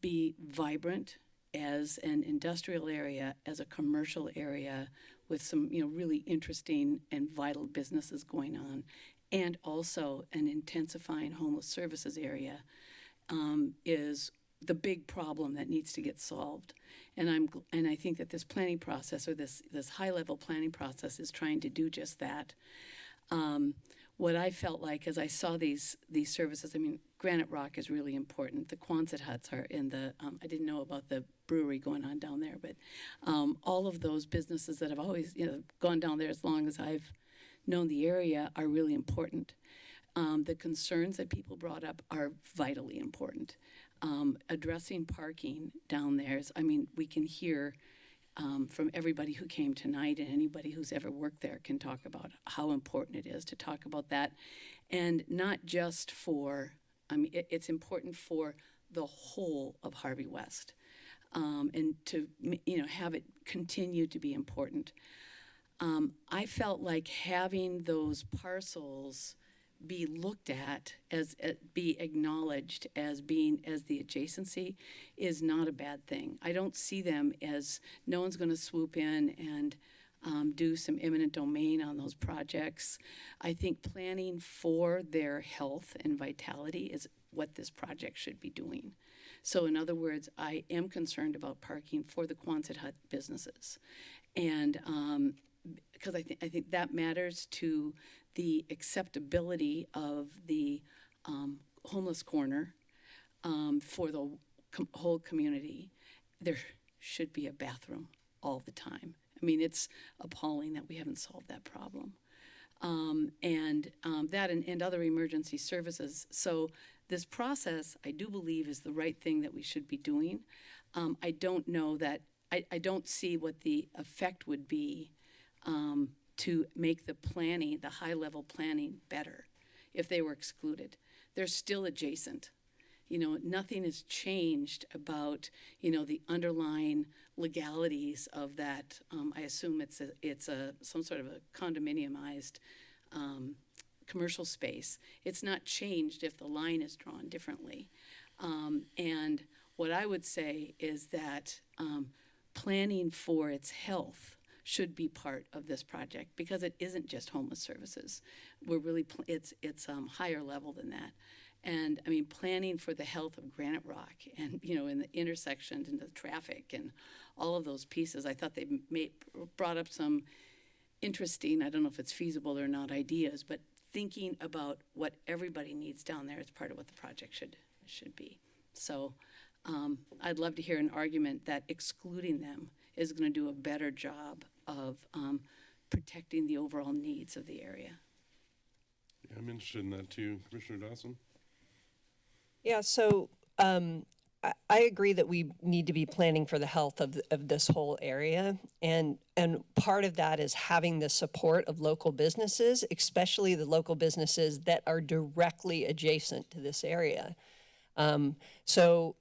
be vibrant as an industrial area as a commercial area with some you know really interesting and vital businesses going on and also an intensifying homeless services area um, is the big problem that needs to get solved. And I'm and I think that this planning process or this this high level planning process is trying to do just that. Um, what I felt like as I saw these these services, I mean, Granite Rock is really important. The Quonset huts are in the. Um, I didn't know about the brewery going on down there, but um, all of those businesses that have always you know gone down there as long as I've known the area are really important. Um, the concerns that people brought up are vitally important. Um, addressing parking down there is, I mean, we can hear um, from everybody who came tonight and anybody who's ever worked there can talk about how important it is to talk about that. And not just for, I mean, it, it's important for the whole of Harvey West. Um, and to, you know, have it continue to be important. Um, I felt like having those parcels be looked at as uh, be acknowledged as being as the adjacency is not a bad thing. I don't see them as no one's going to swoop in and um, do some eminent domain on those projects. I think planning for their health and vitality is what this project should be doing. So, in other words, I am concerned about parking for the Quonset hut businesses, and um, because I think I think that matters to the acceptability of the um, homeless corner um, for the com- whole community. There should be a bathroom all the time. I mean, it's appalling that we haven't solved that problem. Um, and um, that and, and other emergency services. So, this process, I do believe, is the right thing that we should be doing. Um, I don't know that, I, I don't see what the effect would be um, to make the planning, the high level planning, better if they were excluded. They're still adjacent. you know, nothing has changed about, you know, the underlying legalities of that. Um, I assume it's a, it's a, some sort of a condominiumized, um, commercial space. It's not changed if the line is drawn differently. Um, and what I would say is that, um, planning for its health should be part of this project because it isn't just homeless services. We're really, it's, it's, um, higher level than that. And I mean, planning for the health of Granite Rock and, you know, in the intersections and the traffic and all of those pieces, I thought they made, brought up some interesting, I don't know if it's feasible or not, ideas, but thinking about what everybody needs down there is part of what the project should, should be. So, um, I'd love to hear an argument that excluding them is gonna do a better job of, um, protecting the overall needs of the area. Yeah, I'm interested in that too. Commissioner Dawson? Yeah, so um, I, I agree that we need to be planning for the health of, of this whole area. And, and part of that is having the support of local businesses, especially the local businesses that are directly adjacent to this area. Um, so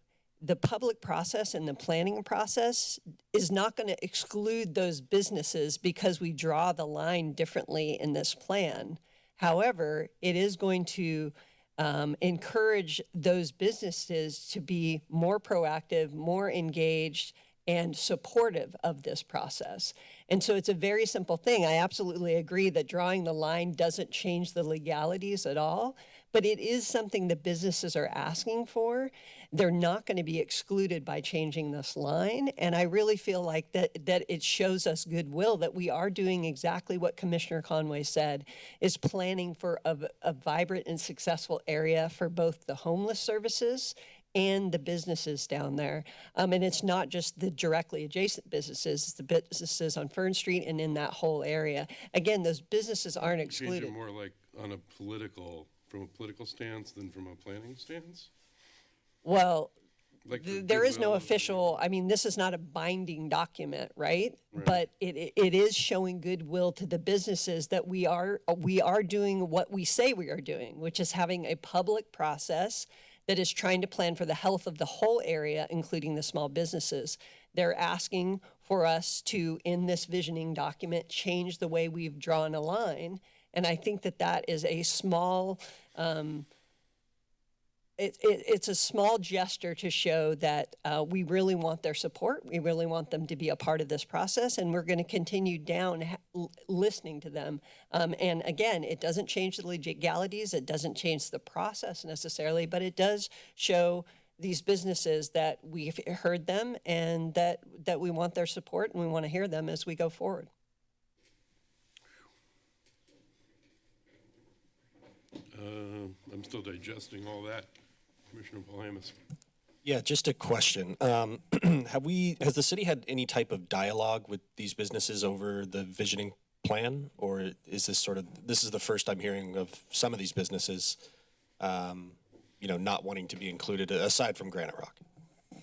the public process and the planning process is not going to exclude those businesses because we draw the line differently in this plan. However, it is going to um, encourage those businesses to be more proactive, more engaged, and supportive of this process. And so it's a very simple thing. I absolutely agree that drawing the line doesn't change the legalities at all, but it is something that businesses are asking for. They're not going to be excluded by changing this line. And I really feel like that, that it shows us goodwill that we are doing exactly what Commissioner Conway said, is planning for a, a vibrant and successful area for both the homeless services and the businesses down there. Um, and it's not just the directly adjacent businesses, it's the businesses on Fern Street and in that whole area. Again, those businesses aren't excluded. more like on a political, from a political stance than from a planning stance? Well, Like th- for there is no official, I mean, this is not a binding document, right? But it, it- it is showing goodwill to the businesses that we are, we are doing what we say we are doing, which is having a public process that is trying to plan for the health of the whole area, including the small businesses. They're asking for us to, in this visioning document, change the way we've drawn a line. And I think that that is a small, um, it, it, it's a small gesture to show that uh, we really want their support. We really want them to be a part of this process, and we're going to continue down listening to them. Um, and again, it doesn't change the legalities, it doesn't change the process necessarily, but it does show these businesses that we've heard them and that that we want their support and we want to hear them as we go forward. Uh, I'm still digesting all that. Commissioner Palamas? Yeah, just a question. Um, have we, has the city had any type of dialogue with these businesses over the visioning plan? Or is this sort of, this is the first I'm hearing of some of these businesses, um, you know, not wanting to be included aside from Granite Rock?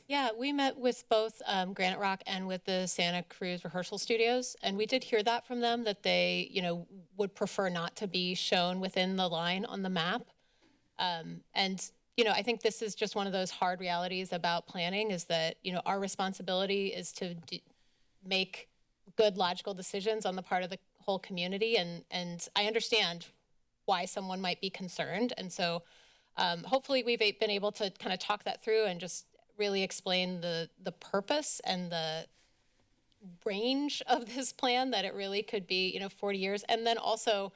Yeah, we met with both um, Granite Rock and with the Santa Cruz Rehearsal Studios, and we did hear that from them that they, you know, would prefer not to be shown within the line on the map. Um, and you know, I think this is just one of those hard realities about planning is that you know our responsibility is to make good logical decisions on the part of the whole community, and and I understand why someone might be concerned, and so um, hopefully we've been able to kind of talk that through and just really explain the the purpose and the range of this plan that it really could be you know 40 years. And then also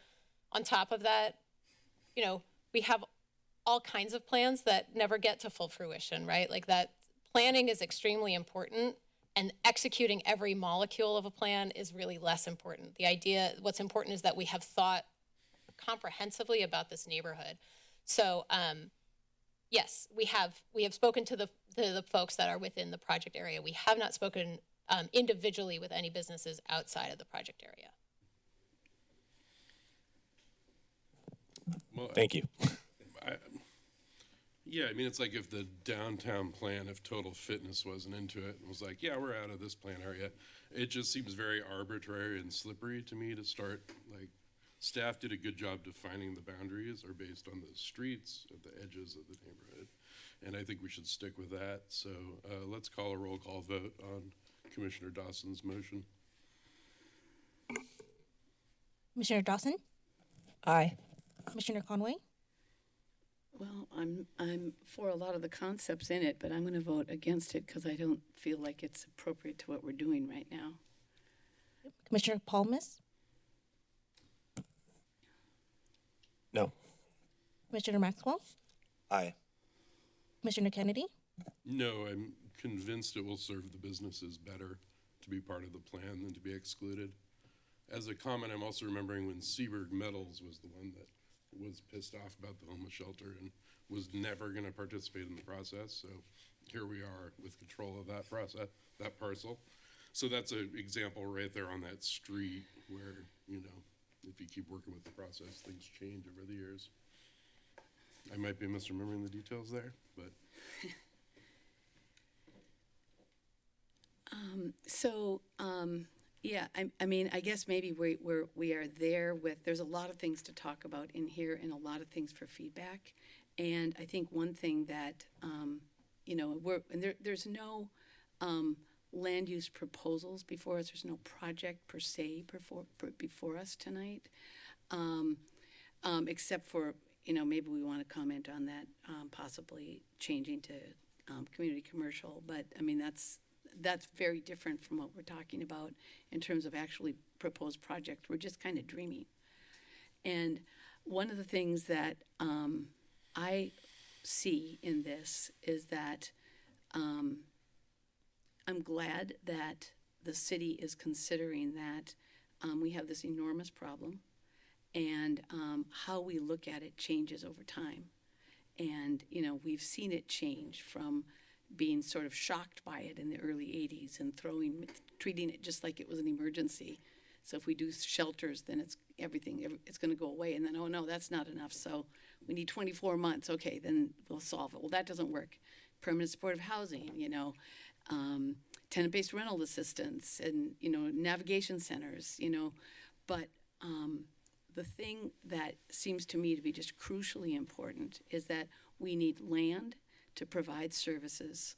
on top of that you know we have all kinds of plans that never get to full fruition right like that planning is extremely important and executing every molecule of a plan is really less important the idea what's important is that we have thought comprehensively about this neighborhood so um, yes, we have we have spoken to the to the folks that are within the project area. We have not spoken um, individually with any businesses outside of the project area. Well, Thank you. I, yeah, I mean, it's like if the downtown plan, if Total Fitness wasn't into it and was like, yeah, we're out of this plan area, it just seems very arbitrary and slippery to me to start like staff did a good job defining the boundaries are based on the streets at the edges of the neighborhood. And I think we should stick with that. So uh, let's call a roll call vote on Commissioner Dawson's motion. Commissioner Dawson, Aye. Commissioner Conway, Well, I'm, I'm for a lot of the concepts in it, but I'm going to vote against it because I don't feel like it's appropriate to what we're doing right now. Commissioner Palmas, No. Commissioner Maxwell, Aye. Commissioner Kennedy, No, I'm convinced it will serve the businesses better to be part of the plan than to be excluded. As a comment, I'm also remembering when Seaberg Metals was the one that was pissed off about the homeless shelter and was never gonna participate in the process, so here we are with control of that process, that parcel. So that's an example right there on that street where, you know, if you keep working with the process, things change over the years. I might be misremembering the details there, but So, um, yeah, I, I mean, I guess maybe we, we're, we are there with, there's a lot of things to talk about in here and a lot of things for feedback. And I think one thing that, um, you know, we're, and there, there's no, um, land use proposals before us. There's no project per se before, before us tonight. Um, um, except for, you know, maybe we want to comment on that, um, possibly changing to, um, community commercial. But, I mean, that's, that's very different from what we're talking about in terms of actually proposed project. We're just kind of dreaming. And one of the things that um, I see in this is that um, I'm glad that the city is considering that um, we have this enormous problem and um, how we look at it changes over time. And, you know, we've seen it change from being sort of shocked by it in the early 80s and throwing, treating it just like it was an emergency. So if we do shelters, then it's everything, it's going to go away. And then, oh no, that's not enough. So we need 24 months. Okay, then we'll solve it. Well, that doesn't work. Permanent supportive housing, you know, um, tenant-based rental assistance, and you know, navigation centers, you know. But um, the thing that seems to me to be just crucially important is that we need land to provide services.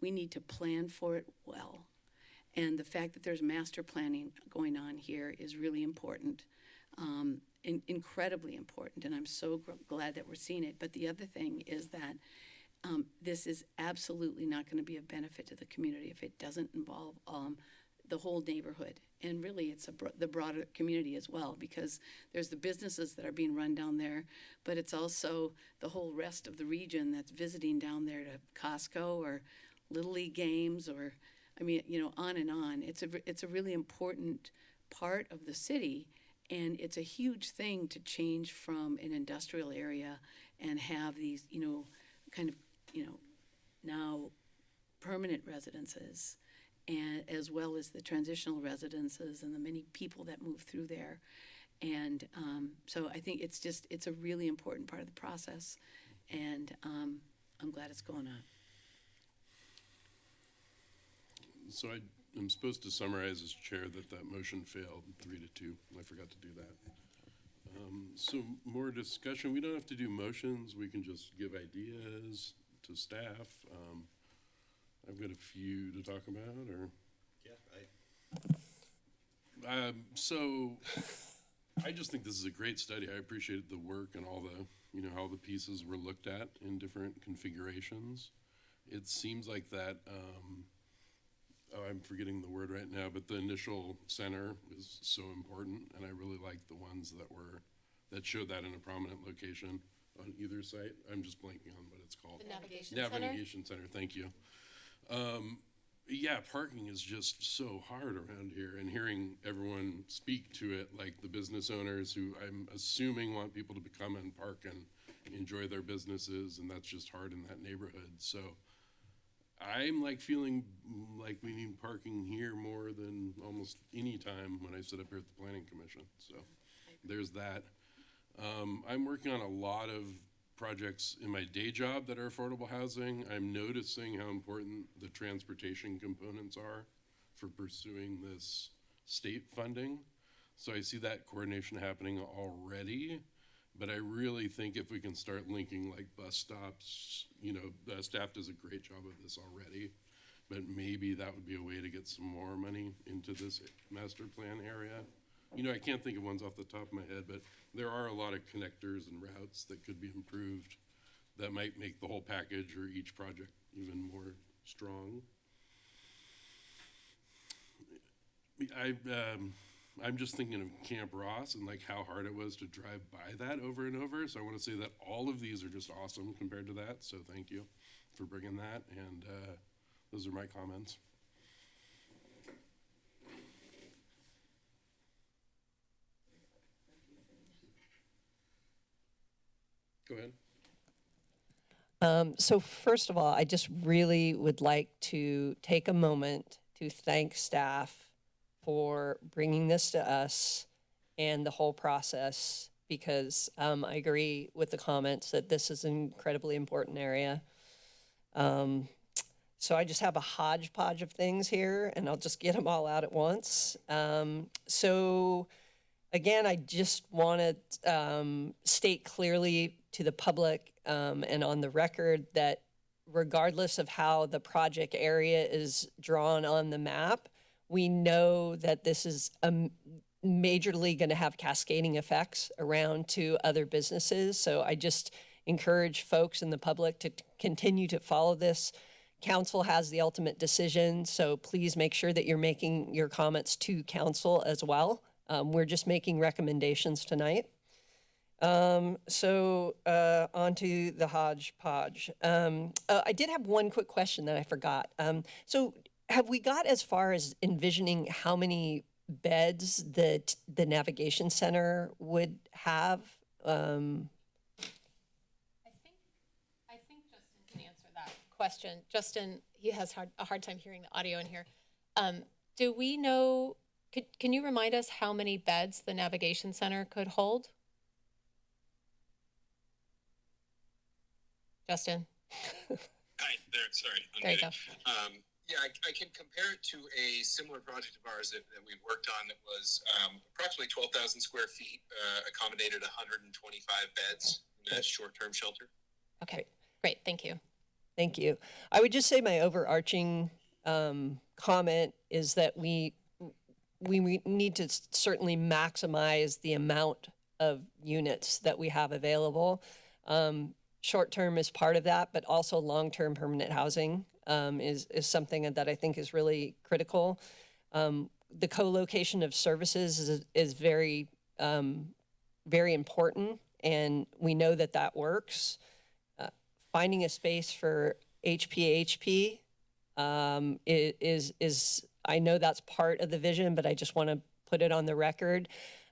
We need to plan for it well. And the fact that there's master planning going on here is really important, um, in- incredibly important. And I'm so glad that we're seeing it. But the other thing is that um, this is absolutely not going to be a benefit to the community if it doesn't involve um, the whole neighborhood. And really, it's a bro- the broader community as well, because there's the businesses that are being run down there, but it's also the whole rest of the region that's visiting down there to Costco or Little League games or, I mean, you know, on and on. It's a, it's a really important part of the city. And it's a huge thing to change from an industrial area and have these, you know, kind of, you know, now permanent residences and as well as the transitional residences and the many people that move through there. And um, so I think it's just, it's a really important part of the process. And um, I'm glad it's going on. So I am supposed to summarize as chair that that motion failed, three to two. I forgot to do that. Um, So more discussion, we don't have to do motions, we can just give ideas to staff. Um, I've got a few to talk about, or? yeah, Um, so, I just think this is a great study. I appreciate the work and all the, you know, how the pieces were looked at in different configurations. It seems like that, um, oh, I'm forgetting the word right now, but the initial center is so important, and I really like the ones that were, that showed that in a prominent location on either site. I'm just blanking on what it's called. The navigation center? Navigation center, thank you. Um, yeah, parking is just so hard around here, and hearing everyone speak to it, like the business owners who I'm assuming want people to come and park and enjoy their businesses, and that's just hard in that neighborhood. So I'm like feeling like we need parking here more than almost any time when I sit up here at the planning commission. So there's that. Um, I'm working on a lot of projects in my day job that are affordable housing. I'm noticing how important the transportation components are for pursuing this state funding. So I see that coordination happening already. But I really think if we can start linking like bus stops, you know, staff does a great job of this already. But maybe that would be a way to get some more money into this master plan area. You know, I can't think of ones off the top of my head, but there are a lot of connectors and routes that could be improved that might make the whole package or each project even more strong. I, um, I'm just thinking of Camp Ross and like how hard it was to drive by that over and over. So I want to say that all of these are just awesome compared to that. So thank you for bringing that. And uh, those are my comments. Go ahead. Um, so first of all, I just really would like to take a moment to thank staff for bringing this to us and the whole process because um, I agree with the comments that this is an incredibly important area. Um, so I just have a hodgepodge of things here and I'll just get them all out at once. Um, so again, I just want to um, state clearly to the public um, and on the record that regardless of how the project area is drawn on the map, we know that this is majorly going to have cascading effects around to other businesses. So I just encourage folks in the public to continue to follow this. Council has the ultimate decision, so please make sure that you're making your comments to council as well. Um, we're just making recommendations tonight. Um, so uh, on to the hodgepodge. Um, uh, I did have one quick question that I forgot. Um, so have we got as far as envisioning how many beds that the navigation center would have? Um, I think, I think Justin can answer that question. Justin, he has hard, a hard time hearing the audio in here. Um, do we know, could, can you remind us how many beds the navigation center could hold? Justin? Hi, there, sorry. There you go. Um, yeah, I, I can compare it to a similar project of ours that, that we worked on that was um, approximately 12,000 square feet, uh, accommodated 125 beds in a short-term shelter. Okay, great, thank you. Thank you. I would just say my overarching um, comment is that we, we we need to certainly maximize the amount of units that we have available. Um, short term is part of that, but also long term permanent housing um, is is something that I think is really critical. Um, the co-location of services is is very um, very important, and we know that that works finding a space for HPHP um, is, is, I know that's part of the vision, but I just want to put it on the record.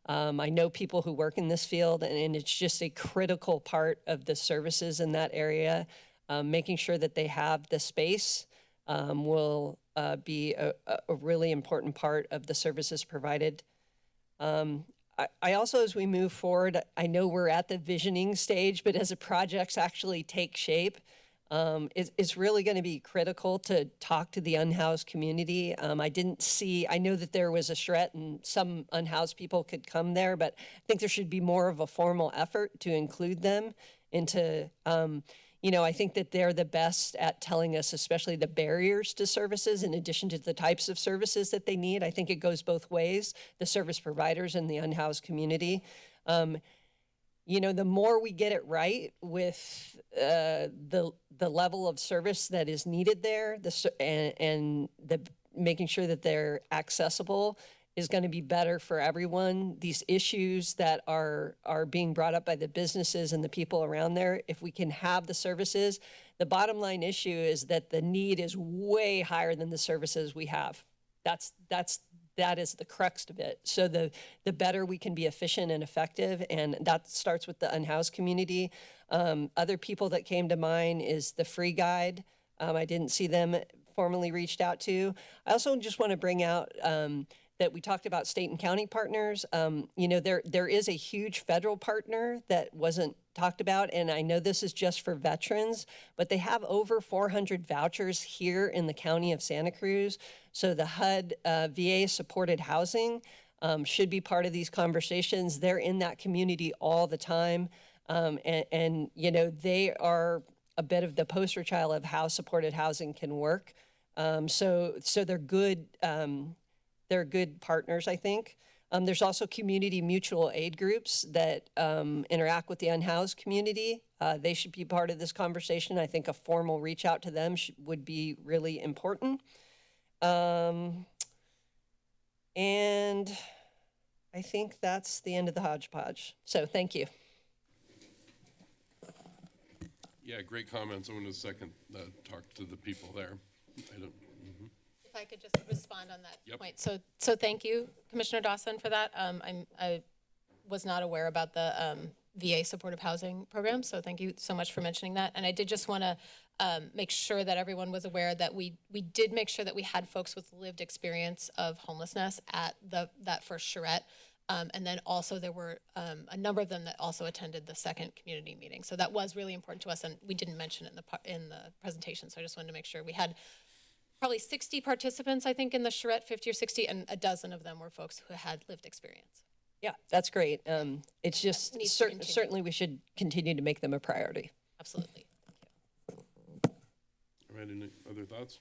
Um, I know people who work in this field, and, and it's just a critical part of the services in that area. Um, making sure that they have the space um, will uh, be a, a- really important part of the services provided. Um, I also, as we move forward, I know we're at the visioning stage, but as the projects actually take shape, um, it's, really going to be critical to talk to the unhoused community. Um, I didn't see, I know that there was a charrette and some unhoused people could come there, but I think there should be more of a formal effort to include them into, um, you know, I think that they're the best at telling us, especially the barriers to services, in addition to the types of services that they need. I think it goes both ways the service providers and the unhoused community. You know, the more we get it right with uh, the the level of service that is needed there, the and, and the making sure that they're accessible is going to be better for everyone. These issues that are are being brought up by the businesses and the people around there, if we can have the services, the bottom line issue is that the need is way higher than the services we have. That's that's that is the crux of it. So the the better we can be efficient and effective, and that starts with the unhoused community. Um, other people that came to mind is the free guide. Um, I didn't see them formally reached out to. I also just want to bring out um, that we talked about state and county partners. Um, you know, there there is a huge federal partner that wasn't talked about, and I know this is just for veterans, but they have over 400 vouchers here in the county of Santa Cruz. So the HUD uh, VA supported housing um, should be part of these conversations. They're in that community all the time. Um, and, and, you know, they are a bit of the poster child of how supported housing can work. Um, so, so they're good, um, they're good partners, I think. Um, there's also community mutual aid groups that um, interact with the unhoused community. Uh, they should be part of this conversation. I think a formal reach out to them sh- would be really important. Um, and I think that's the end of the hodgepodge. So thank you. Yeah, great comments. I want to second, uh, talk to the people there. I don't. If I could just respond on that Yep. point. So, so thank you, Commissioner Dawson, for that. Um, I'm, I was not aware about the, um, VA supportive housing program, so thank you so much for mentioning that. And I did just want to, um, make sure that everyone was aware that we, we did make sure that we had folks with lived experience of homelessness at the, that first charrette. Um, and then also there were, um, a number of them that also attended the second community meeting. So that was really important to us, and we didn't mention it in the, in the presentation, so I just wanted to make sure. We had probably 60 participants, I think, in the charrette, 50 or 60, and a dozen of them were folks who had lived experience. Yeah, that's great. Um, it's just needs to cer- continue. certainly we should continue to make them a priority. Absolutely. All right, any other thoughts?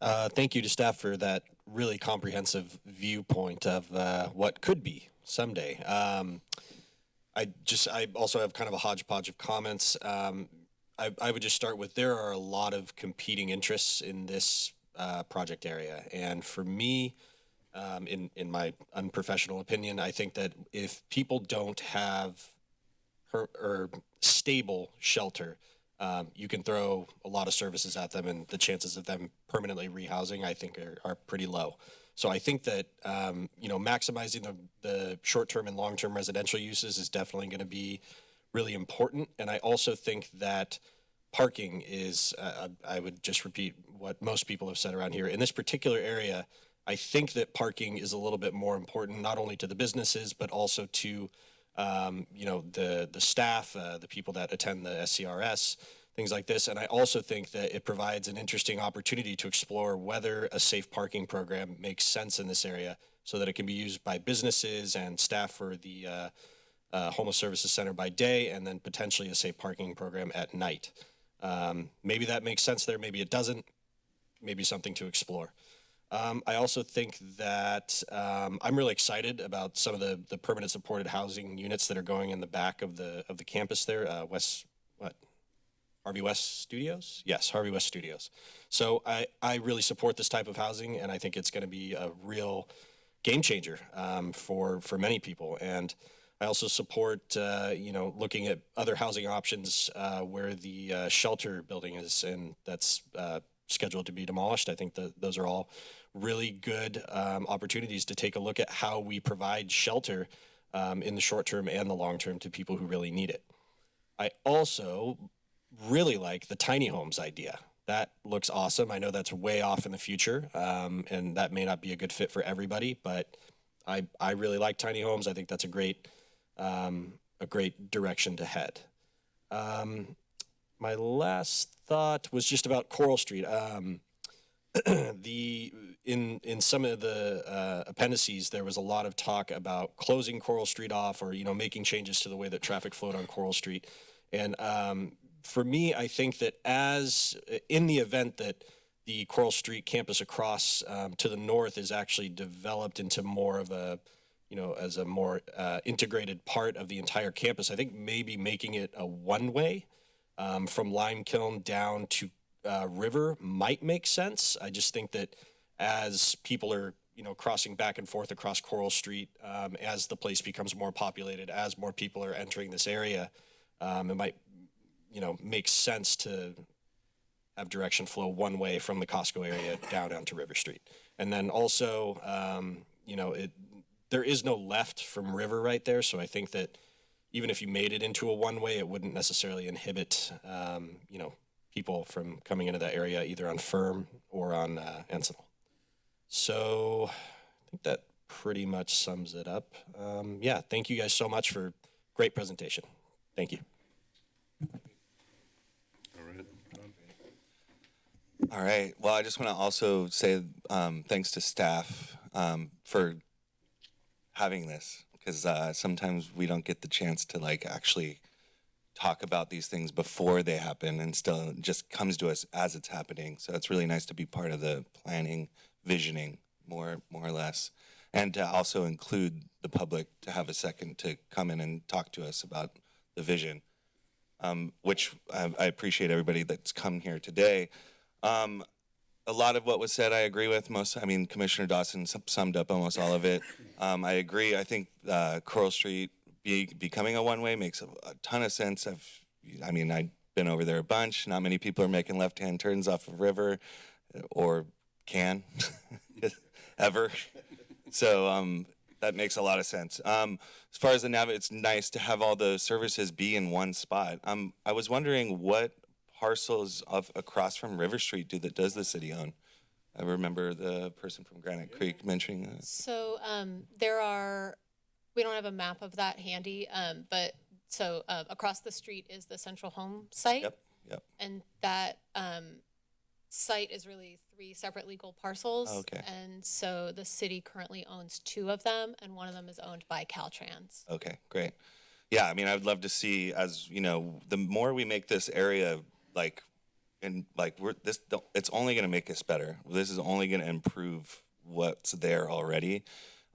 Uh, thank you to staff for that really comprehensive viewpoint of uh, what could be someday. Um, I just, I also have kind of a hodgepodge of comments. Um, I, I would just start with there are a lot of competing interests in this uh, project area, and for me, um, in in my unprofessional opinion, I think that if people don't have her, or stable shelter, um, you can throw a lot of services at them, and the chances of them permanently rehousing, I think, are, are pretty low. So I think that um, you know maximizing the, the short-term and long-term residential uses is definitely going to be really important. And I also think that parking is, uh, I would just repeat what most people have said around here. In this particular area, I think that parking is a little bit more important, not only to the businesses, but also to, um, you know, the, the staff, uh, the people that attend the SCRS, things like this. And I also think that it provides an interesting opportunity to explore whether a safe parking program makes sense in this area so that it can be used by businesses and staff for the, uh, uh, homeless services center by day and then potentially a safe parking program at night. Um, maybe that makes sense there, maybe it doesn't, maybe something to explore. Um, I also think that um, I'm really excited about some of the, the permanent supported housing units that are going in the back of the of the campus there, uh, West what Harvey West Studios? Yes, Harvey West Studios. So I, I really support this type of housing, and I think it's going to be a real game changer um, for for many people. And I also support uh, you know looking at other housing options uh, where the uh, shelter building is, and that's uh, scheduled to be demolished. I think that those are all really good um, opportunities to take a look at how we provide shelter um, in the short term and the long term to people who really need it. I also really like the tiny homes idea. That looks awesome. I know that's way off in the future, um, and that may not be a good fit for everybody, but I, I really like tiny homes. I think that's a great um, a great direction to head. Um, my last thought was just about Coral Street. Um, the in in some of the uh, appendices there was a lot of talk about closing Coral Street off or you know making changes to the way that traffic flowed on Coral Street, and um, for me, I think that as in the event that the Coral Street campus across um, to the north is actually developed into more of a you know as a more uh, integrated part of the entire campus, I think maybe making it a one way um, from Lime Kiln down to uh, River might make sense. I just think that as people are, you know, crossing back and forth across Coral Street, um, as the place becomes more populated, as more people are entering this area, um, it might, you know, make sense to have direction flow one way from the Costco area down onto River Street. And then also, um, you know, it there is no left from River right there, so I think that even if you made it into a one way, it wouldn't necessarily inhibit, um, you know, people from coming into that area either on Fern or on uh, Encinal. So I think that pretty much sums it up. Um, yeah, thank you guys so much for great presentation. Thank you. All right. All right. Well, I just want to also say um, thanks to staff um, for having this because uh, sometimes we don't get the chance to like actually talk about these things before they happen and still just comes to us as it's happening. So it's really nice to be part of the planning, visioning more more or less. And to also include the public to have a second to come in and talk to us about the vision, um, which I, I appreciate everybody that's come here today. Um, a lot of what was said I agree with. Most, I mean, Commissioner Dawson summed up almost all of it. Um, I agree. I think uh, Coral Street be, becoming a one way makes a, a ton of sense. I've, I mean, I've been over there a bunch. Not many people are making left hand turns off of River uh, or can ever. So um, that makes a lot of sense. Um, as far as the nav, it's nice to have all the services be in one spot. Um, I was wondering what parcels of across from River Street do that does the city own? I remember the person from Granite Creek mentioning that. So um, there are, we don't have a map of that handy, um, but so uh, across the street is the Central Home site. Yep, yep. And that um, site is really three separate legal parcels. Okay. And so the city currently owns two of them, and one of them is owned by Caltrans. Okay, great. Yeah, I mean, I would love to see as you know, the more we make this area like, and like we're this, it's only going to make us better. This is only going to improve what's there already.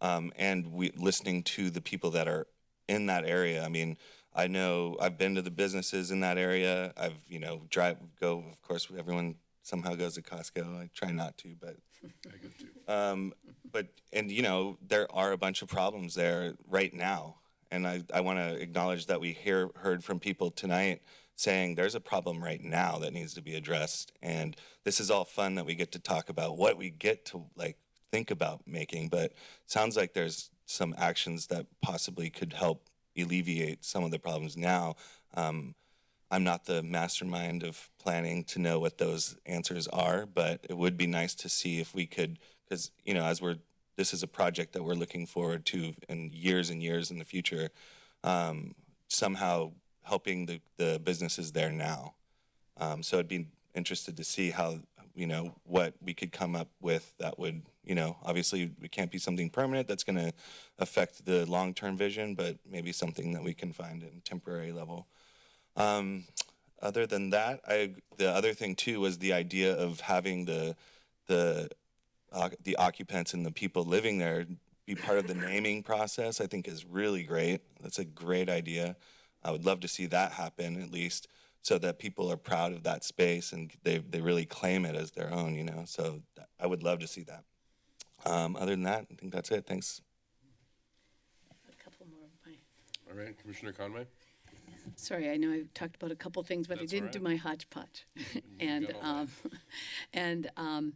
Um, and we listening to the people that are in that area. I mean, I know I've been to the businesses in that area. I've you know drive go. Of course, everyone somehow goes to Costco. I try not to, but I go too. um, but and you know there are a bunch of problems there right now, and I, I want to acknowledge that we hear heard from people tonight saying there's a problem right now that needs to be addressed, and this is all fun that we get to talk about what we get to like think about making, but sounds like there's some actions that possibly could help alleviate some of the problems now. Um, I'm not the mastermind of planning to know what those answers are, but it would be nice to see if we could, because you know, as we're this is a project that we're looking forward to in years and years in the future. Um, somehow helping the the businesses there now. Um, so I'd be interested to see how you know what we could come up with that would you know obviously it can't be something permanent that's going to affect the long term vision, but maybe something that we can find in temporary level. Um, other than that, I the other thing too was the idea of having the the uh, the occupants and the people living there be part of the naming process. I think is really great. That's a great idea. I would love to see that happen at least, so that people are proud of that space and they they really claim it as their own. You know, so I would love to see that. Um, other than that, I think that's it. Thanks. A couple more of my, All right, Commissioner Conway? sorry, I know I talked about a couple things, but I That's all didn't do my hodgepodge. And, um, and, um,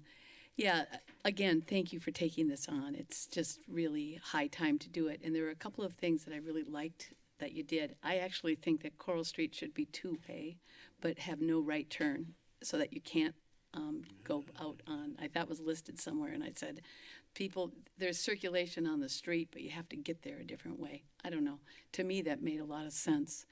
yeah, again, thank you for taking this on. It's just really high time to do it. And there were a couple of things that I really liked that you did. I actually think that Coral Street should be two-way, but have no right turn, so that you can't um, go out on, I thought was listed somewhere, and I said, people, there's circulation on the street, but you have to get there a different way. I don't know. To me, that made a lot of sense.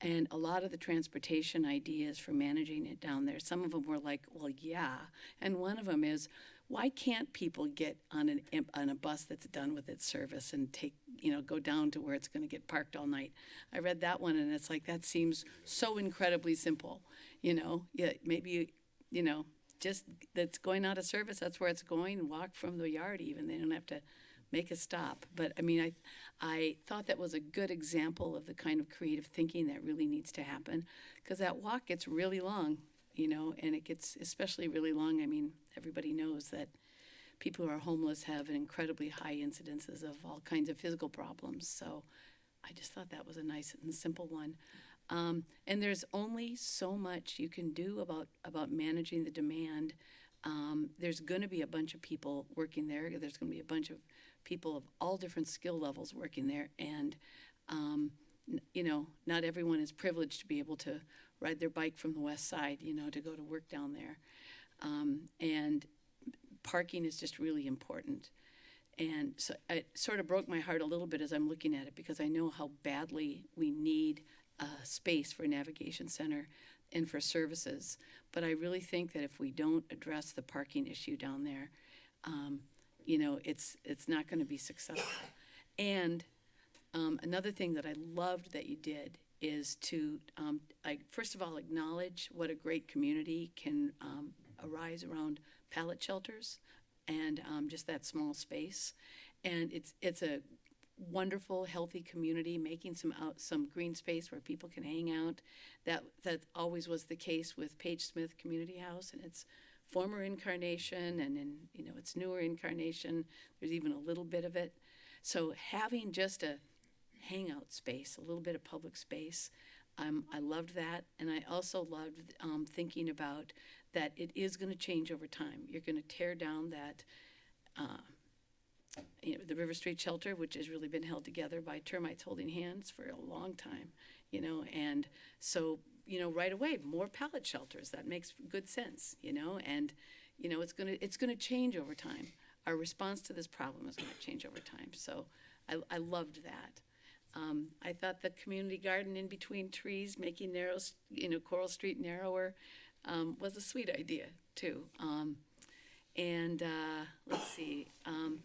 And a lot of the transportation ideas for managing it down there, some of them were like, well, yeah. And one of them is, why can't people get on an on a bus that's done with its service and take you know go down to where it's going to get parked all night? I read that one and it's like that seems so incredibly simple. You know, yeah, maybe you know just that's going out of service. That's where it's going. Walk from the yard even. They don't have to make a stop. But I mean, I I thought that was a good example of the kind of creative thinking that really needs to happen because that walk gets really long, you know, and it gets especially really long. I mean, everybody knows that people who are homeless have an incredibly high incidences of all kinds of physical problems. So I just thought that was a nice and simple one. Um, and there's only so much you can do about about managing the demand. Um, there's going to be a bunch of people working there. There's going to be a bunch of people of all different skill levels working there, and um, you know, not everyone is privileged to be able to ride their bike from the west side, you know, to go to work down there. Um, and parking is just really important. And so it sort of broke my heart a little bit as I'm looking at it because I know how badly we need uh, space for a navigation center and for services. But I really think that if we don't address the parking issue down there, um, you know, it's, it's not gonna be successful. And, um, another thing that I loved that you did is to, um, I, first of all, acknowledge what a great community can, um, arise around pallet shelters and, um, just that small space. And it's, it's a wonderful, healthy community, making some out, some green space where people can hang out. That, that always was the case with Page Smith Community House and its former incarnation and in, you know, its newer incarnation. There's even a little bit of it. So having just a hangout space, a little bit of public space, um, I loved that. And I also loved um, thinking about that it is going to change over time. You're going to tear down that uh, you know, the River Street Shelter, which has really been held together by termites holding hands for a long time, you know, and so, you know, right away, more pallet shelters, that makes good sense, you know, and, you know, it's gonna, it's gonna change over time. Our response to this problem is gonna change over time, so I, I loved that. Um, I thought the community garden in between trees, making narrow, you know, Coral Street narrower, um, was a sweet idea, too. Um, and, uh, let's see, um,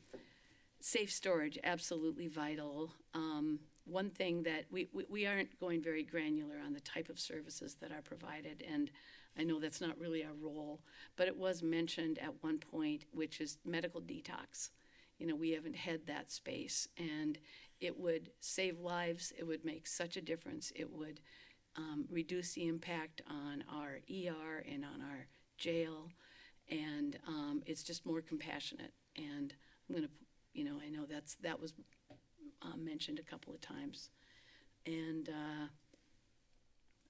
safe storage, absolutely vital. Um, one thing that we, we, we aren't going very granular on the type of services that are provided, and I know that's not really our role, but it was mentioned at one point, which is medical detox. You know, we haven't had that space, and it would save lives. It would make such a difference. It would um, reduce the impact on our ER and on our jail, and um, it's just more compassionate. And I'm going to, you know, I know that's that was uh, mentioned a couple of times, and uh,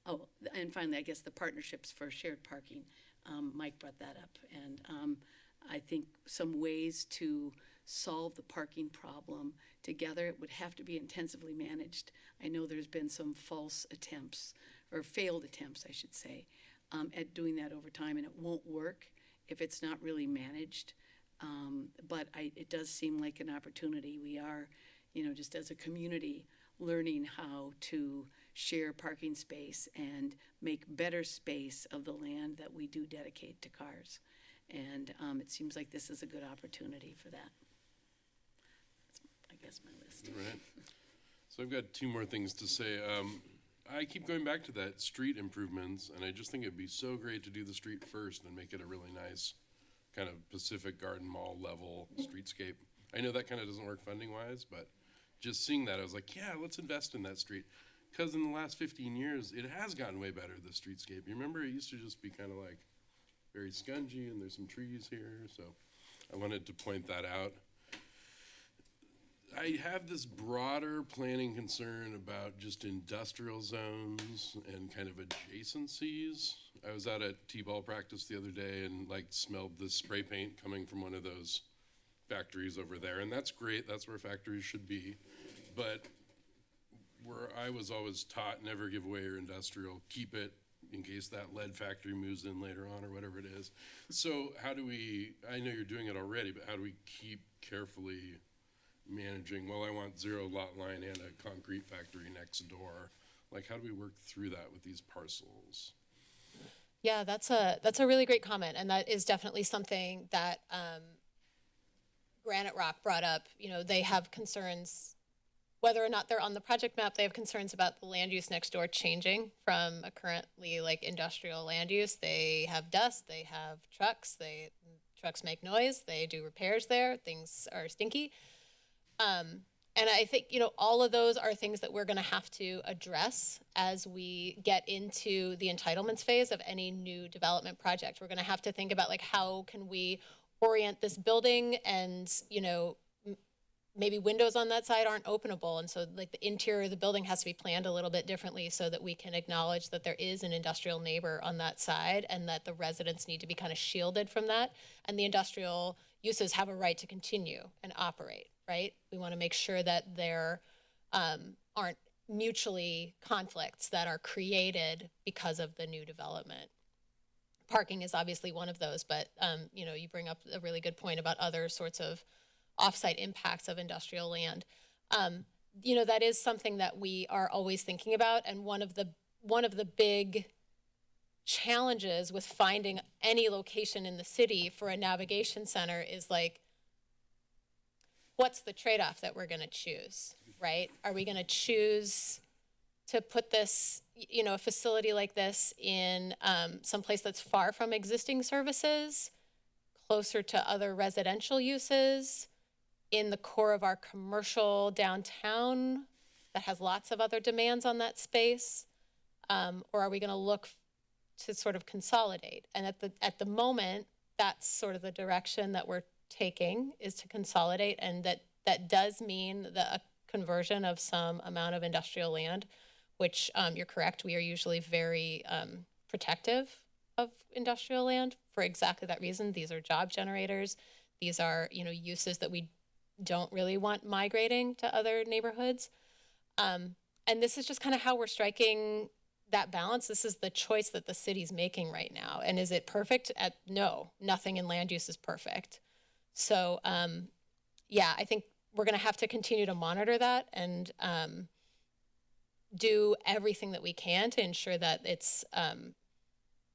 oh, and finally, I guess the partnerships for shared parking. Um, Mike brought that up, and um, I think some ways to solve the parking problem together. It would have to be intensively managed. I know there's been some false attempts or failed attempts, I should say, um, at doing that over time, and it won't work if it's not really managed. Um, but I, it does seem like an opportunity. We are, you know, just as a community, learning how to share parking space and make better space of the land that we do dedicate to cars. And um, it seems like this is a good opportunity for that. My list. Right. So I've got two more things to say. Um, I keep going back to that street improvements, and I just think it'd be so great to do the street first and make it a really nice kind of Pacific Garden Mall level streetscape. I know that kind of doesn't work funding wise, but just seeing that, I was like, yeah, let's invest in that street. Because in the last 15 years, it has gotten way better, the streetscape. You remember it used to just be kind of like very scungy, and there's some trees here, so I wanted to point that out. I have this broader planning concern about just industrial zones and kind of adjacencies. I was out at T-ball practice the other day and like smelled the spray paint coming from one of those factories over there, and that's great. That's where factories should be, but where I was always taught, never give away your industrial, keep it in case that lead factory moves in later on or whatever it is. So how do we? I know you're doing it already, but how do we keep carefully? Managing, well, I want zero lot line and a concrete factory next door. Like, how do we work through that with these parcels? Yeah, that's a that's a really great comment, and that is definitely something that um, Granite Rock brought up. You know, they have concerns whether or not they're on the project map. They have concerns about the land use next door changing from a currently like industrial land use. They have dust. They have trucks. They trucks make noise. They do repairs there. Things are stinky. Um, and I think, you know, all of those are things that we're going to have to address as we get into the entitlements phase of any new development project. We're going to have to think about like how can we orient this building and, you know, maybe windows on that side aren't openable. And so like the interior of the building has to be planned a little bit differently so that we can acknowledge that there is an industrial neighbor on that side and that the residents need to be kind of shielded from that. And the industrial uses have a right to continue and operate right we want to make sure that there um, aren't mutually conflicts that are created because of the new development parking is obviously one of those but um, you know you bring up a really good point about other sorts of offsite impacts of industrial land. Um, you know, that is something that we are always thinking about. And one of the, one of the big challenges with finding any location in the city for a navigation center is like, what's the trade-off that we're going to choose, right? Are we going to choose to put this, you know, a facility like this in um, someplace that's far from existing services, closer to other residential uses, in the core of our commercial downtown that has lots of other demands on that space? Um, or are we going to look to sort of consolidate? And at the at the moment, that's sort of the direction that we're taking is to consolidate, and that that does mean the a conversion of some amount of industrial land, which um, you're correct. We are usually very um, protective of industrial land for exactly that reason. These are job generators. These are you know uses that we don't really want migrating to other neighborhoods. Um, and this is just kind of how we're striking that balance. This is the choice that the city's making right now. And is it perfect? At no, nothing in land use is perfect. So, um, yeah, I think we're going to have to continue to monitor that and um, do everything that we can to ensure that it's, um,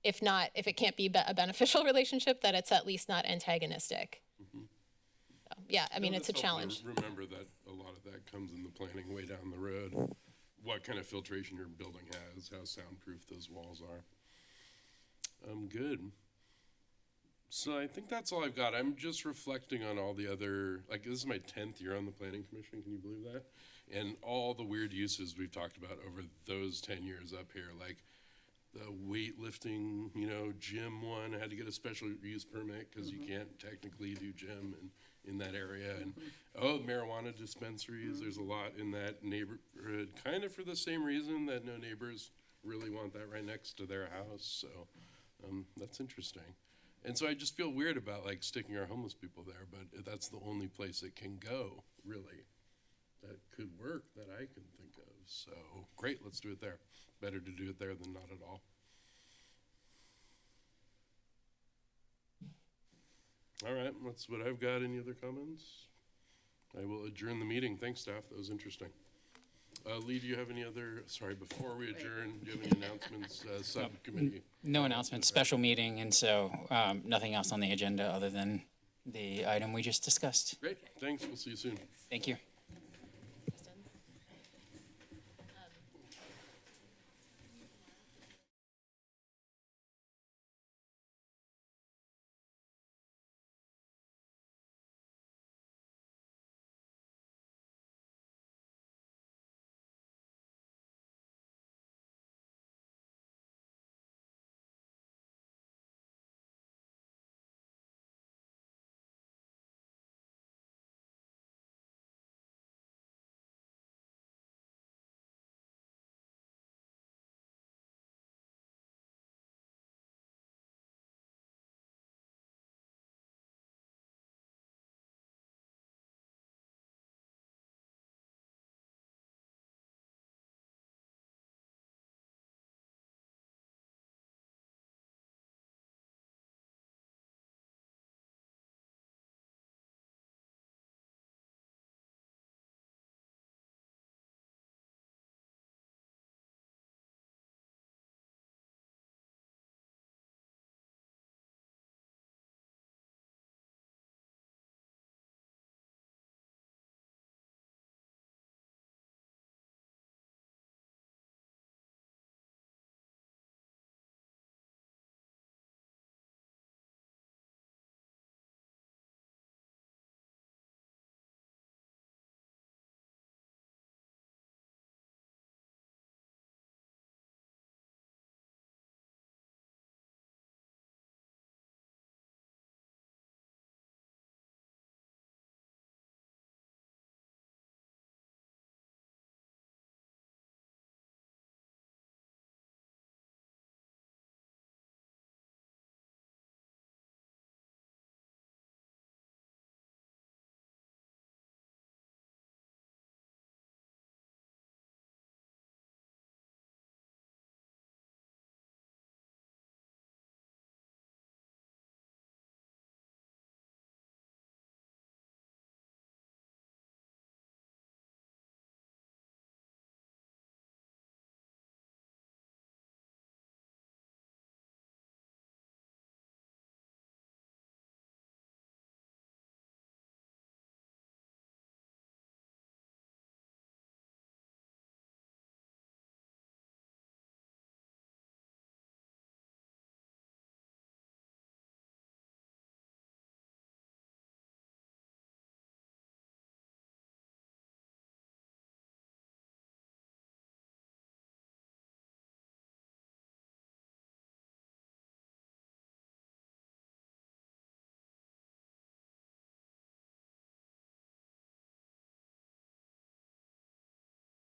if not, if it can't be be- a beneficial relationship, that it's at least not antagonistic. So, yeah, I mean, No, it's a that's helpful to challenge. Remember that a lot of that comes in the planning way down the road. What kind of filtration your building has, how soundproof those walls are. Um, good. So I think that's all I've got. I'm just reflecting on all the other, like, this is my tenth year on the planning commission, can you believe that? And all the weird uses we've talked about over those ten years up here, like the weightlifting, you know, gym one, I had to get a special use permit because you mm-hmm. can't technically do gym in, in that area. And, mm-hmm. oh, marijuana dispensaries, there's a mm-hmm. lot in that neighborhood, kind of for the same reason that no neighbors really want that right next to their house, so, um, that's interesting. And so I just feel weird about like sticking our homeless people there, but that's the only place it can go, really, that could work that I can think of. So, great, let's do it there. Better to do it there than not at all. All right, that's what I've got. Any other comments? I will adjourn the meeting. Thanks, staff. That was interesting. Uh, Lee, do you have any other, sorry, before we adjourn, do you have any announcements, uh, subcommittee? No announcement, special meeting, and so um, nothing else on the agenda other than the item we just discussed. Great, thanks. We'll see you soon. Thank you.